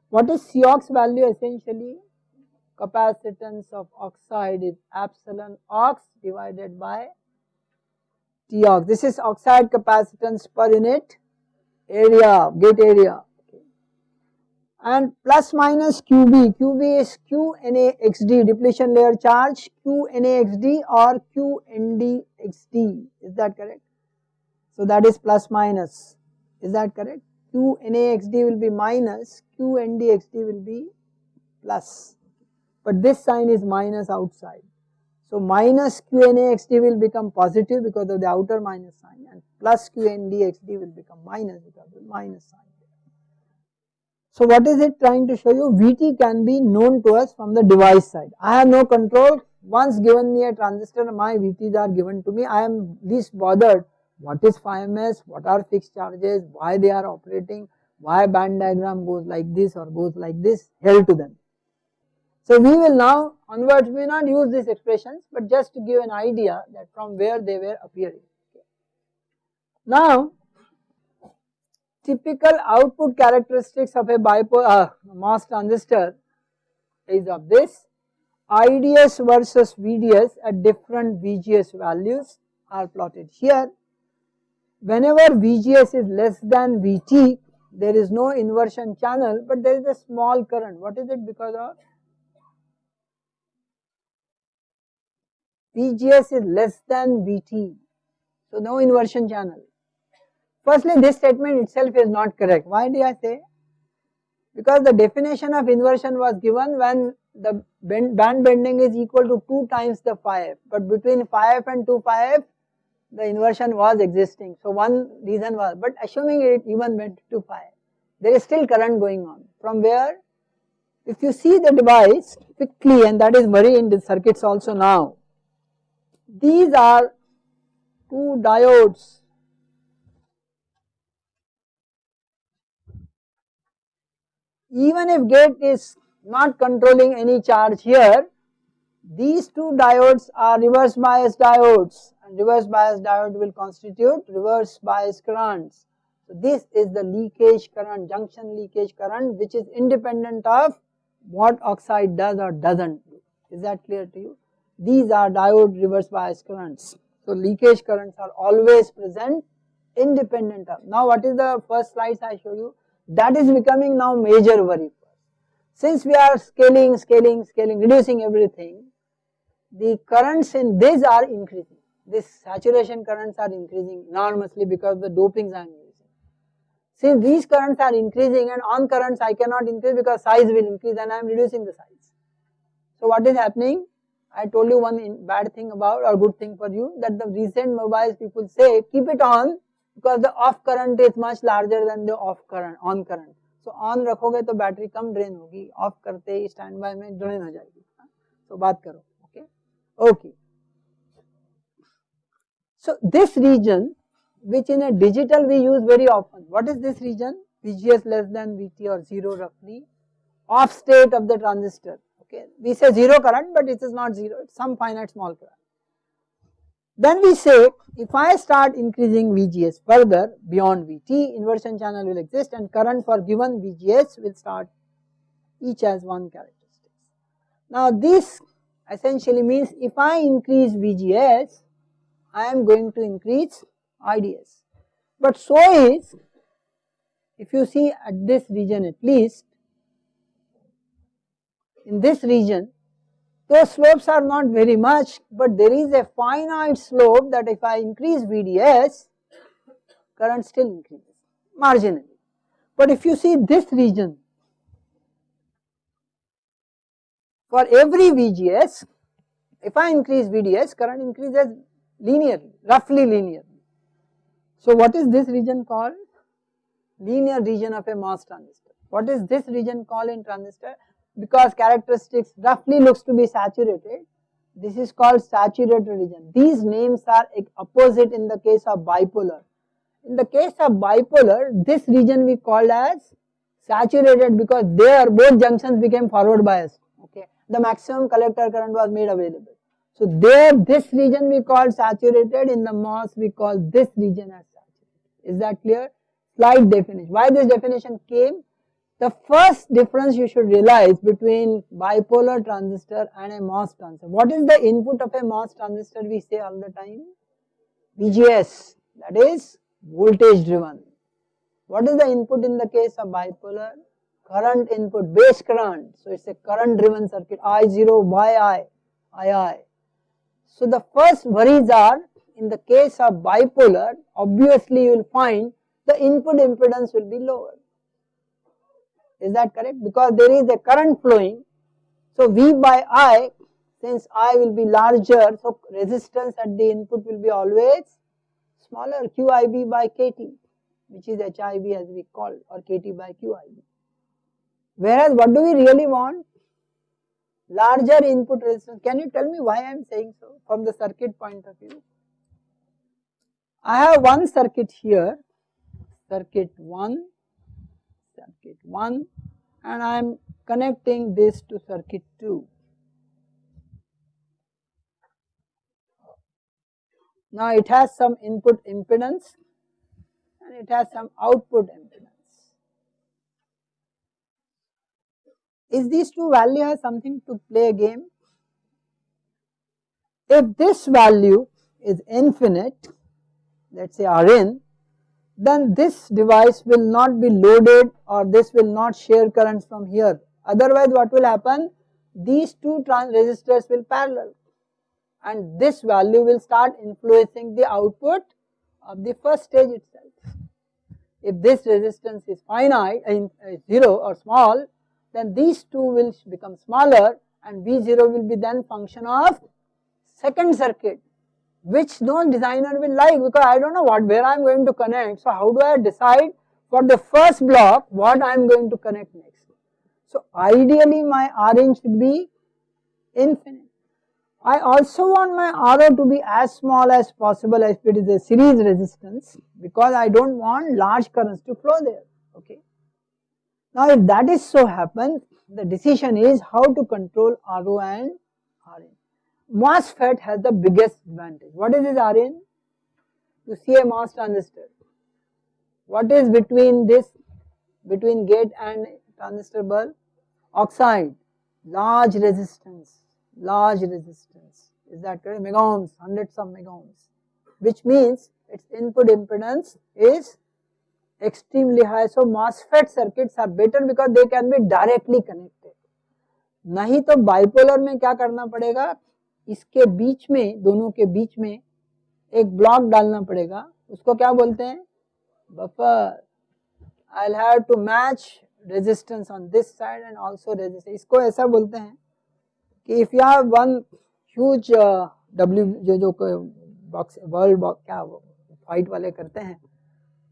A: What is Cox value essentially? Capacitance of oxide is epsilon ox divided by Tox. This is oxide capacitance per unit area, gate area and plus minus QB, QB is QNAXD depletion layer charge QNAXD or QNDXD is that correct? So that is plus minus is that correct? q QNAXD will be minus q QNDXD will be plus but this sign is minus outside. So minus q QNAXD will become positive because of the outer minus sign and plus q QNDXD will become minus because of the minus sign. So what is it trying to show you? Vt can be known to us from the device side. I have no control. Once given me a transistor, my Vt's are given to me. I am least bothered. What is phi ms? What are fixed charges? Why they are operating? Why band diagram goes like this or goes like this? Hell to them. So we will now onwards we will not use these expressions but just to give an idea that from where they were appearing. Now typical output characteristics of a bipolar uh, MOS transistor is of this IDS versus VDS at different VGS values are plotted here. Whenever VGS is less than VT there is no inversion channel but there is a small current what is it because of VGS is less than VT. So no inversion channel. Firstly this statement itself is not correct. Why do I say? because the definition of inversion was given when the band bending is equal to 2 times the phi f but between phi f and 2 phi f the inversion was existing. So one reason was but assuming it even went to phi there is still current going on. From where? If you see the device quickly and that is very in the circuits also now these are two diodes. Even if gate is not controlling any charge here, these two diodes are reverse bias diodes reverse bias diode will constitute reverse bias currents. So this is the leakage current, junction leakage current which is independent of what oxide does or doesn't do. Is that clear to you? These are diode reverse bias currents. So leakage currents are always present independent of. Now what is the first slides I show you? That is becoming now major worry. Since we are scaling, scaling, scaling, reducing everything, the currents in this are increasing. This saturation currents are increasing enormously because the dopings I am using. Since these currents are increasing and on currents I cannot increase because size will increase and I am reducing the size. So what is happening? I told you one bad thing about or good thing for you that the recent mobiles people say keep it on because the off current is much larger than the off current on current. So on रखोगे तो battery कम drain होगी of करते ही stand by में drain हो जाएगी तो बात करो okay okay so this region which in a digital we use very often what is this region? VGS less than VT or 0 roughly off state of the transistor okay? We say 0 current but it is not 0 it's some finite small current. Then we say if I start increasing VGS further beyond VT, inversion channel will exist and current for given VGS will start each as one characteristic. Now this essentially means if I increase VGS, I am going to increase IDS. But so is, if you see at this region at least, in this region those slopes are not very much, but there is a finite slope that if I increase VDS, current still increases marginally. But if you see this region, for every VGS, if I increase VDS, current increases linearly, roughly linearly. So what is this region called? Linear region of a MOS transistor. What is this region called in transistor? because characteristics roughly looks to be saturated, this is called saturated region. These names are opposite in the case of bipolar. In the case of bipolar, this region we called as saturated because there both junctions became forward biased. Okay, the maximum collector current was made available. So there this region we call saturated, in the MOS we call this region as saturated. Is that clear? Slight definition. Why this definition came? The first difference you should realize between bipolar transistor and a MOS transistor. What is the input of a MOS transistor we say all the time? VGS that is voltage driven. What is the input in the case of bipolar? Current input, base current. So it's a current driven circuit I0 by I, II. So the first worries are in the case of bipolar obviously you will find the input impedance will be lower is that correct? Because there is a current flowing. So V by I, since I will be larger, so resistance at the input will be always smaller QIB by KT, which is HIB as we call or KT by QIB. Whereas what do we really want? Larger input resistance. Can you tell me why I am saying so from the circuit point of view? I have one circuit here, circuit 1 circuit 1 and I am connecting this to circuit 2. Now it has some input impedance and it has some output impedance. Is these two values something to play a game? If this value is infinite, let us say Rn, then this device will not be loaded or this will not share currents from here. Otherwise what will happen? These two resistors will parallel and this value will start influencing the output of the first stage itself. if this resistance is finite in uh, 0 or small then these two will become smaller and V0 will be then function of second circuit which no designer will like because I do not know what where I am going to connect. So how do I decide for the first block what I am going to connect next. So ideally my Rn should be infinite. I also want my RO to be as small as possible if it is a series resistance because I do not want large currents to flow there okay. Now if that is so happen the decision is how to control RO and Rn. MOSFET has the biggest advantage. What is this Rn? You see a MOS transistor. What is between this, between gate and transistor bulk? Oxide, large resistance, large resistance. Is that correct? Mega ohms, hundreds of mega ohms. Which means its input impedance is extremely high. So MOSFET circuits are better because they can be directly connected. नहीं तो bipolar में क्या करना पड़ेगा इसके बीच में, दोनों के बीच में एक ब्लॉक डालना पड़ेगा उसको क्या बोलते हैं buffer I have to match resistance on this side and also resistance इसको ऐसा बोलते हैं कि if you have one huge W जो जो बॉक्स वर्ल्ड बॉक्स क्या वो फाइट वाले करते हैं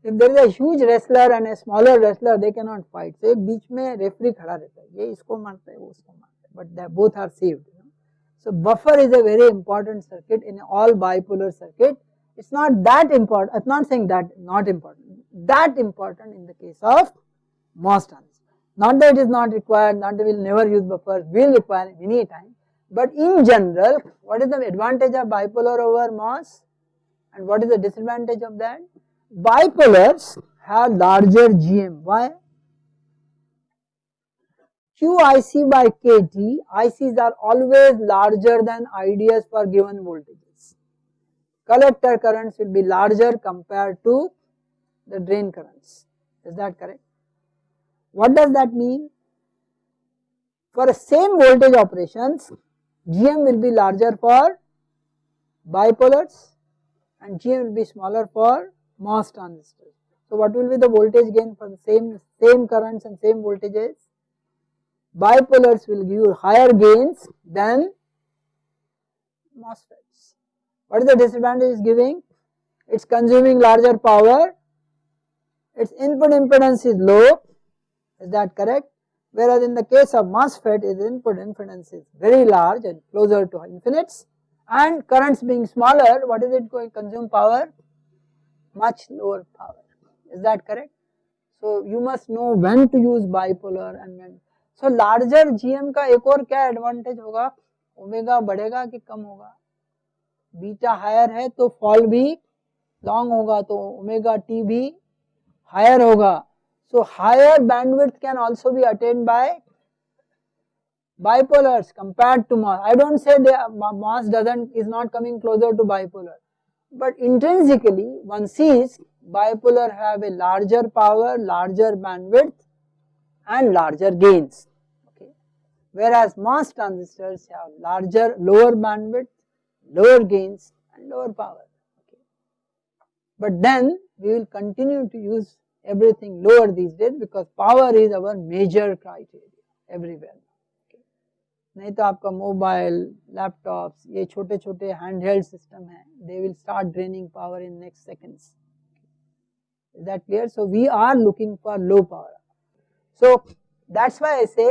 A: if there is a huge wrestler and a smaller wrestler they cannot fight. So beach beech mein referee khada rehta hai ye isko marta hai wo hai but they both are saved you know? so buffer is a very important circuit in all bipolar circuit. It's not that important i'm not saying that not important. That important in the case of MOS transistors not that it is not required not that we'll never use buffer. We'll require many times but in general what is the advantage of bipolar over MOS and what is the disadvantage of that? Bipolars have larger GM. Why? QIC by KT, ICs are always larger than IDS for given voltages. Collector currents will be larger compared to the drain currents. Is that correct? What does that mean? For same voltage operations, GM will be larger for bipolars and GM will be smaller for MOS transistors. So what will be the voltage gain for the same, same currents and same voltages? bipolars will give you higher gains than MOSFETs. What is the disadvantage is giving? It is consuming larger power, its input impedance is low, is that correct? Whereas in the case of MOSFET, its input impedance is very large and closer to infinites and currents being smaller, what is it going to consume power? Much lower power, is that correct? So you must know when to use bipolar and when so larger gm का एक और क्या advantage होगा omega बढ़ेगा कि कम होगा beta higher है तो फॉल भी लॉन्ग होगा तो ओमेगा टी भी हायर होगा so higher bandwidth can also be attend by bipolars compared to mass. I don't say the mass doesn't is not coming closer to bipolar, but intrinsically one sees bipolar have a larger power, larger bandwidth and larger gains whereas MOS transistors have larger, lower bandwidth, lower gains and lower power. Okay. But then we will continue to use everything lower these days because power is our major criteria everywhere. Okay. नहीं तो आपका mobile laptops ये छोटे छोटे hand held system है they will start draining power in next seconds is that clear so we are looking for low power so that's why i say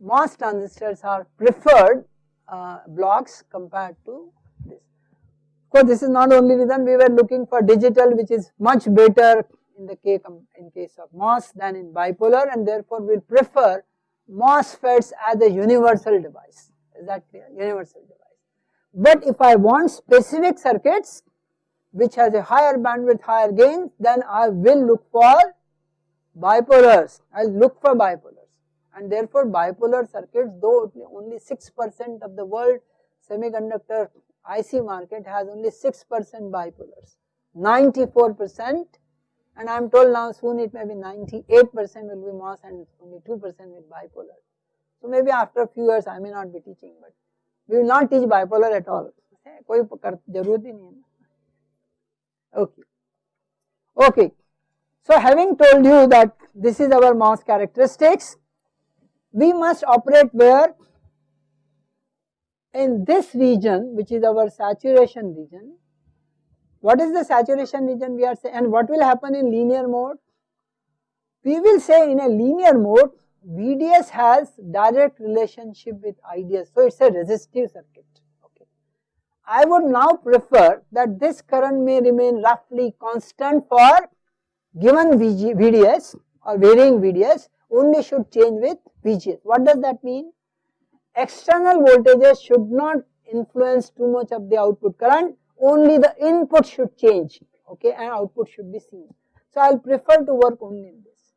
A: MOS transistors are preferred uh, blocks compared to this. Of course, this is not only reason we were looking for digital which is much better in the case, in case of MOS than in bipolar and therefore we prefer MOSFETs as a universal device. Is that clear? Universal device. But if I want specific circuits which has a higher bandwidth, higher gain, then I will look for bipolars. I will look for bipolars and therefore bipolar circuits though only 6% of the world semiconductor IC market has only 6% bipolars, 94% and I am told now soon it may be 98% will be MOS and only 2% with bipolar. So maybe after a few years I may not be teaching but we will not teach bipolar at all, कोई जरूरत ही नहीं है Okay. Okay. So having told you that this is our MOS characteristics, we must operate where in this region which is our saturation region. what is the saturation region we are saying and what will happen in linear mode? We will say in a linear mode VDS has direct relationship with IDS so it is a resistive circuit. Okay. I would now prefer that this current may remain roughly constant for given VG, VDS or varying VDS only should change with VGS. What does that mean? External voltages should not influence too much of the output current, only the input should change, okay, and output should be seen. So I will prefer to work only in this.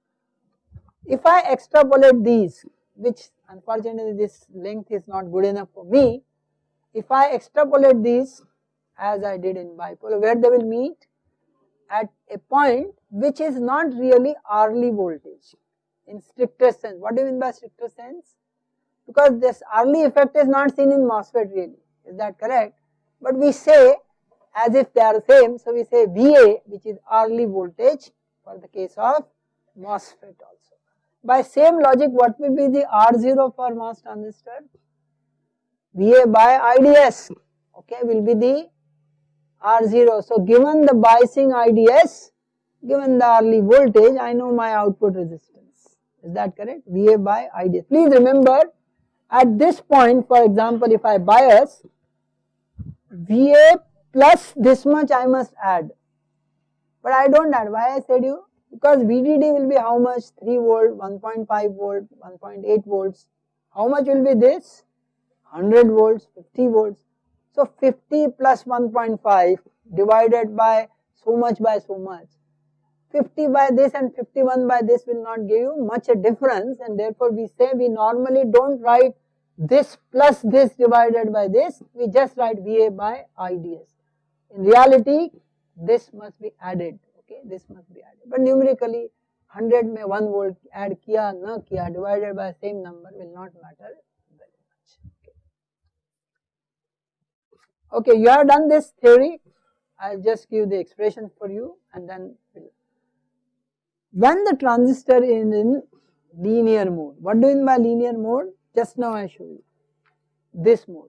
A: If I extrapolate these, which unfortunately this length is not good enough for me, if I extrapolate these as I did in bipolar, where they will meet? At a point which is not really Early voltage in stricter sense. What do you mean by stricter sense? Because this Early effect is not seen in MOSFET really, is that correct? But we say as if they are same, so we say VA which is Early voltage for the case of MOSFET also. By same logic what will be the R0 for MOS transistor? VA by IDS, okay, will be the R0. So given the biasing IDS, given the Early voltage, I know my output resistance. Is that correct? VA by IDS. Please remember at this point for example if I bias VA plus this much I must add. But I do not add. Why I said you? Because VDD will be how much? 3 volt 1.5 volt 1.8 volts. How much will be this? 100 volts 50 volts. So 50 plus 1.5 divided by so much by so much. 50 by this and 51 by this will not give you much a difference and therefore we say we normally do not write this plus this divided by this, we just write VA by IDS. In reality this must be added, okay, this must be added. But numerically 100 may 1 volt add kiya, na kiya divided by same number will not matter very much. Okay, okay you have done this theory, I will just give the expression for you and then we'll when the transistor is in linear mode, what do you mean by linear mode? Just now I show you this mode.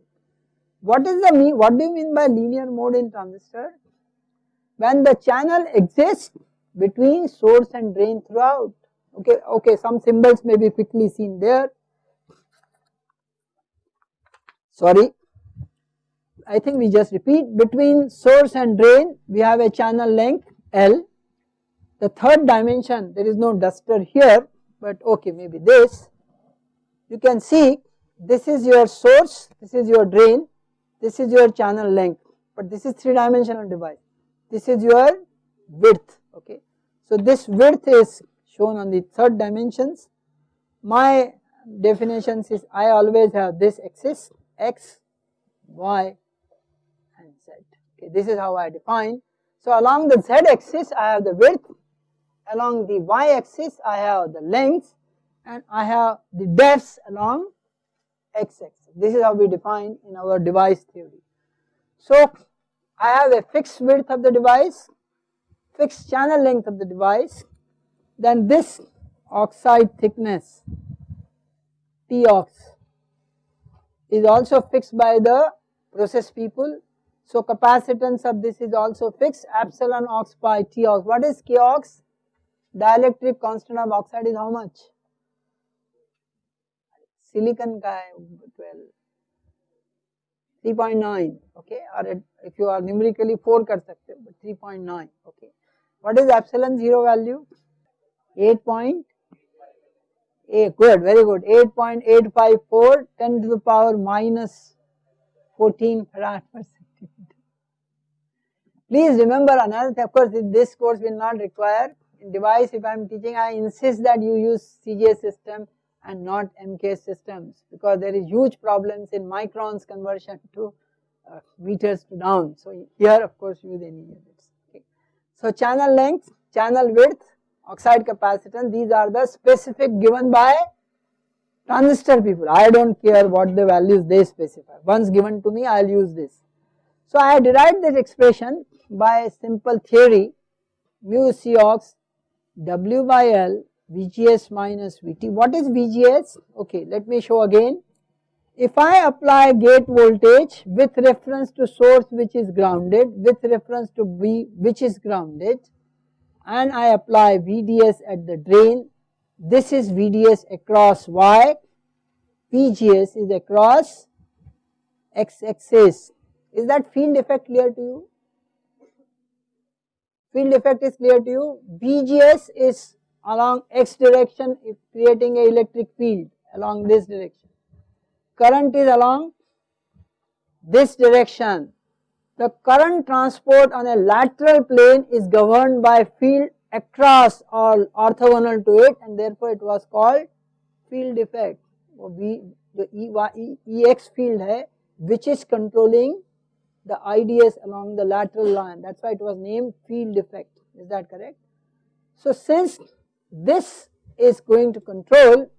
A: What is the mean? What do you mean by linear mode in transistor? When the channel exists between source and drain throughout. Okay, okay, some symbols may be quickly seen there. Sorry, I think we just repeat between source and drain we have a channel length L the third dimension, there is no duster here, but okay, maybe this. You can see this is your source, this is your drain, this is your channel length, but this is three dimensional device. This is your width, okay. So this width is shown on the third dimensions. My definitions is I always have this axis x, y and z. Okay, this is how I define. So along the z axis I have the width along the y axis I have the length and I have the depths along x axis. This is how we define in our device theory. So I have a fixed width of the device, fixed channel length of the device, then this oxide thickness T ox is also fixed by the process people. So capacitance of this is also fixed epsilon ox by T ox. What is K ox? dielectric constant of oxide is how much? Silicon ka hai 12. 3.9 okay or if you are numerically 4 kar sakte but 3.9 okay. What is epsilon 0 value? 8.8 good very good 8.854 10 to the power minus 14 farad per centimeter. Please remember another of course this course will not require device if I am teaching I insist that you use CGS system and not MK systems because there is huge problems in microns conversion to uh, meters to down. So here of course use any units. Okay. So channel length, channel width, oxide capacitance these are the specific given by transistor people. I do not care what the values they specify. Once given to me I will use this. So I derived this expression by simple theory mu C ox W by L VGS minus VT. What is VGS? Okay, let me show again. If I apply gate voltage with reference to source which is grounded, with reference to V which is grounded and I apply VDS at the drain, this is VDS across Y, VGS is across X axis. Is that field effect clear to you? Field effect is clear to you. VGS is along X direction creating a electric field along this direction current is along this direction. The current transport on a lateral plane is governed by field across or orthogonal to it and therefore it was called field effect. V, the e, EX field hai which is controlling the IDS along the lateral line that is why it was named field effect is that correct. So since this is going to control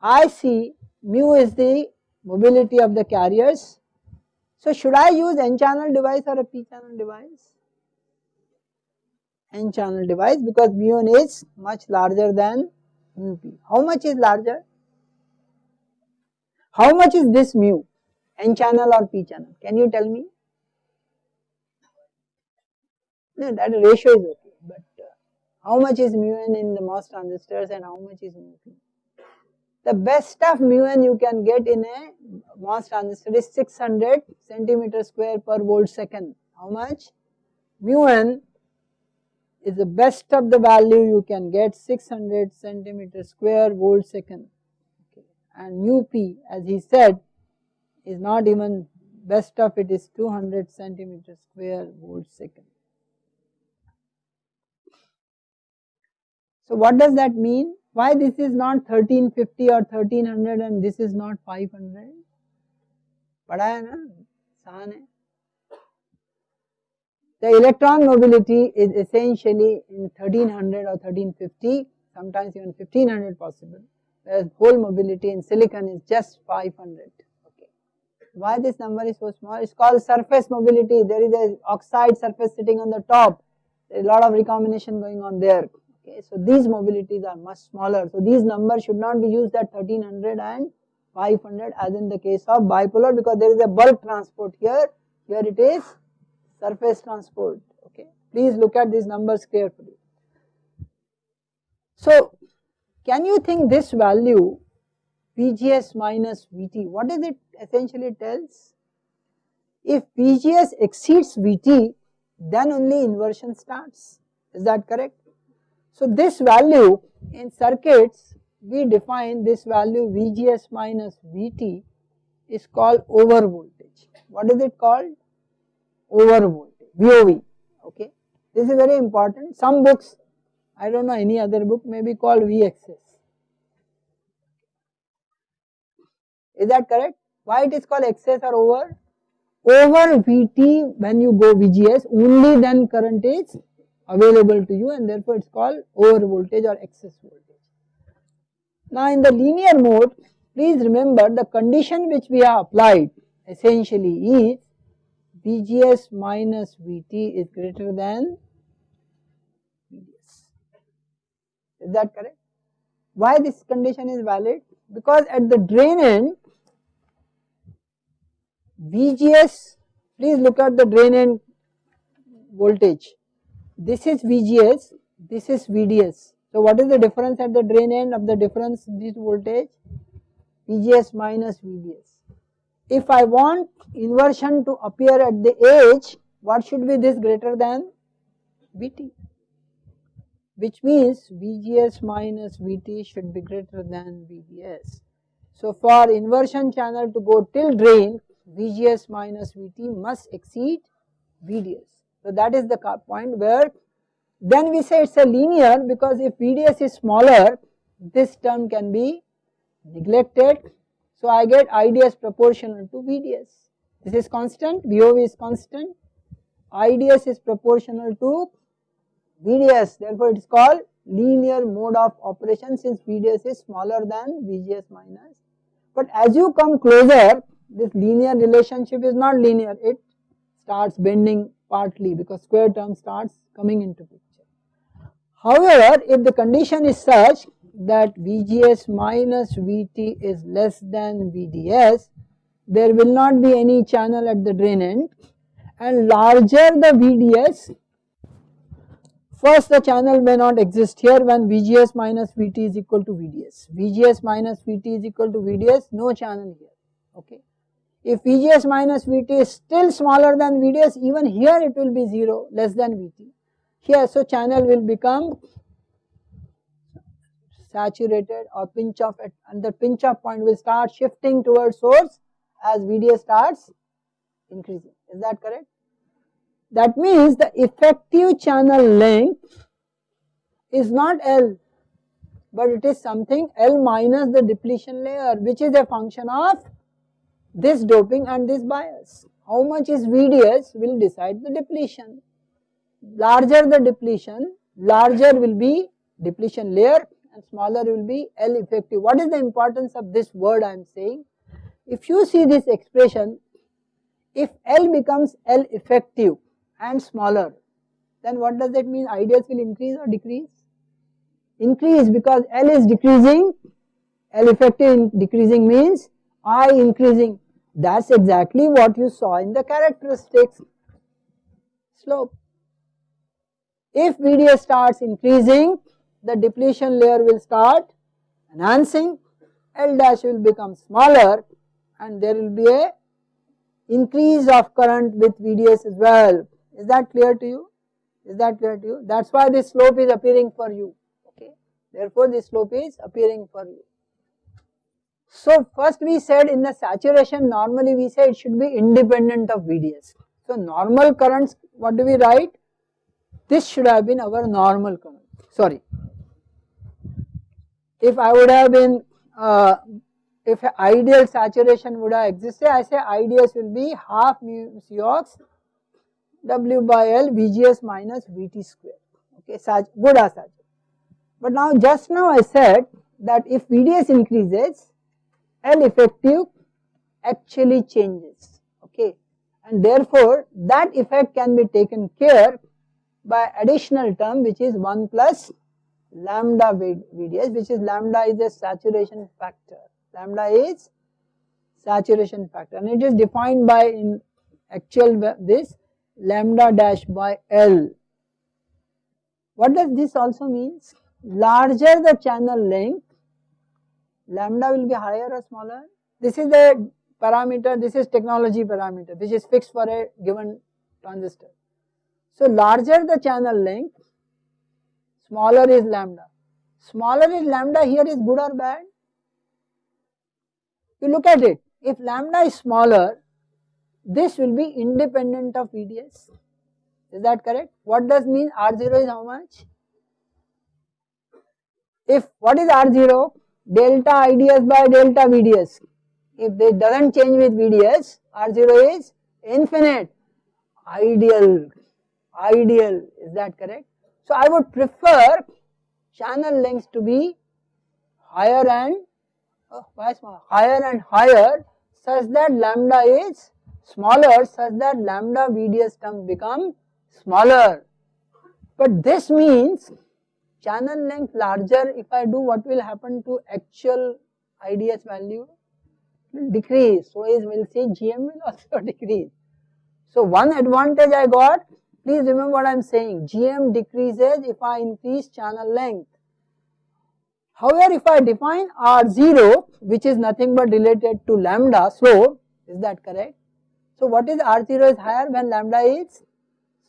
A: I see mu is the mobility of the carriers. So should I use n channel device or a p channel device? n channel device because mu n is much larger than mu p. How much is larger? How much is this mu? n channel or p channel? Can you tell me? No, that ratio is okay, how much is mu n in the MOS transistors and how much is mu p? The best of mu n you can get in a MOS transistor is 600 centimeter square per volt second. How much? Mu n is the best of the value you can get 600 centimeter square volt second. Okay. And mu p as he said is not even best of it is 200 centimeter square volt second. So what does that mean? Why this is not 1350 or 1300 and this is not 500? The electron mobility is essentially in 1300 or 1350, sometimes even 1500 possible, whereas hole mobility in silicon is just 500 why this number is so small? It's called surface mobility. There is an oxide surface sitting on the top. There is a lot of recombination going on there. Okay, so these mobilities are much smaller. So these numbers should not be used at 1300 and 500 as in the case of bipolar because there is a bulk transport here. Here it is surface transport. Okay, please look at these numbers carefully. So can you think this value VGS minus VT, what does it essentially tells? If VGS exceeds VT, then only inversion starts. Is that correct? So this value in circuits we define this value VGS minus VT is called over voltage. What is it called? Over voltage, VOV, okay. This is very important. Some books, I don't know any other book may be called VXS. Is that correct? Why it is called excess or over? Over VT when you go VGS only then current is available to you and therefore it is called over voltage or excess voltage. Now in the linear mode, please remember the condition which we have applied essentially is VGS minus VT is greater than VDS. Is that correct? Why this condition is valid? Because at the drain end, VGS, please look at the drain end voltage this is VGS, this is VDS. So what is the difference at the drain end of the difference this voltage? VGS minus VDS. If I want inversion to appear at the edge, what should be this greater than VT? Which means VGS minus VT should be greater than VDS. So for inversion channel to go till drain, VGS minus VT must exceed VDS. So that is the point where then we say it is a linear because if VDS is smaller this term can be neglected. So I get IDS proportional to VDS. This is constant, VOV is constant, IDS is proportional to VDS therefore it is called linear mode of operation since VDS is smaller than VGS minus. But as you come closer this linear relationship is not linear it starts bending partly because square term starts coming into picture. However, if the condition is such that VGS minus VT is less than VDS, there will not be any channel at the drain end and larger the VDS, first the channel may not exist here when VGS minus VT is equal to VDS. VGS minus VT is equal to VDS, no channel here, okay. If VGS minus VT is still smaller than VDS, even here it will be 0, less than VT. Here, so channel will become saturated or pinch off at and the pinch off point will start shifting towards source as VDS starts increasing. Is that correct? That means the effective channel length is not L, but it is something L minus the depletion layer which is a function of this doping and this bias. How much is VDS will decide the depletion. Larger the depletion, larger will be depletion layer and smaller will be L effective. What is the importance of this word I am saying? If you see this expression, if L becomes L effective and smaller, then what does that mean? IDS will increase or decrease? Increase because L is decreasing, L effective decreasing means I increasing. That's exactly what you saw in the characteristics slope. If VDS starts increasing, the depletion layer will start enhancing, L dash will become smaller and there will be a increase of current with VDS as well. Is that clear to you? Is that clear to you? That is why this slope is appearing for you, okay. Therefore, this slope is appearing for you. So, first we said in the saturation normally we say it should be independent of VDS. So, normal currents what do we write? This should have been our normal current, sorry. If I would have been, uh, if ideal saturation would have existed, I say IDS will be half mu Cox W by L VGS minus VT square, okay, good as such. But now just now I said that if VDS increases, L effective actually changes, okay, and therefore that effect can be taken care by additional term which is 1 plus lambda VDS which is lambda is a saturation factor, lambda is saturation factor and it is defined by in actual this lambda dash by L. What does this also means? Larger the channel length, lambda will be higher or smaller? This is the parameter, this is technology parameter which is fixed for a given transistor. So larger the channel length, smaller is lambda. Smaller is lambda here is good or bad? You look at it, if lambda is smaller, this will be independent of VDS. Is that correct? What does mean R0 is how much? If what is R0? Delta IDS by delta VDS. If they doesn't change with VDS, R0 is infinite. Ideal. Ideal. Is that correct? So I would prefer channel lengths to be higher and oh, higher and higher such that lambda is smaller such that lambda VDS term become smaller. But this means channel length larger if I do what will happen to actual IDS value decrease. So is will say GM will also decrease. So one advantage I got please remember what I am saying GM decreases if I increase channel length. However, if I define R0 which is nothing but related to lambda slope is that correct? So what is R0 is higher when lambda is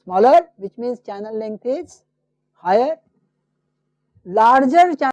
A: smaller which means channel length is higher. Larger channel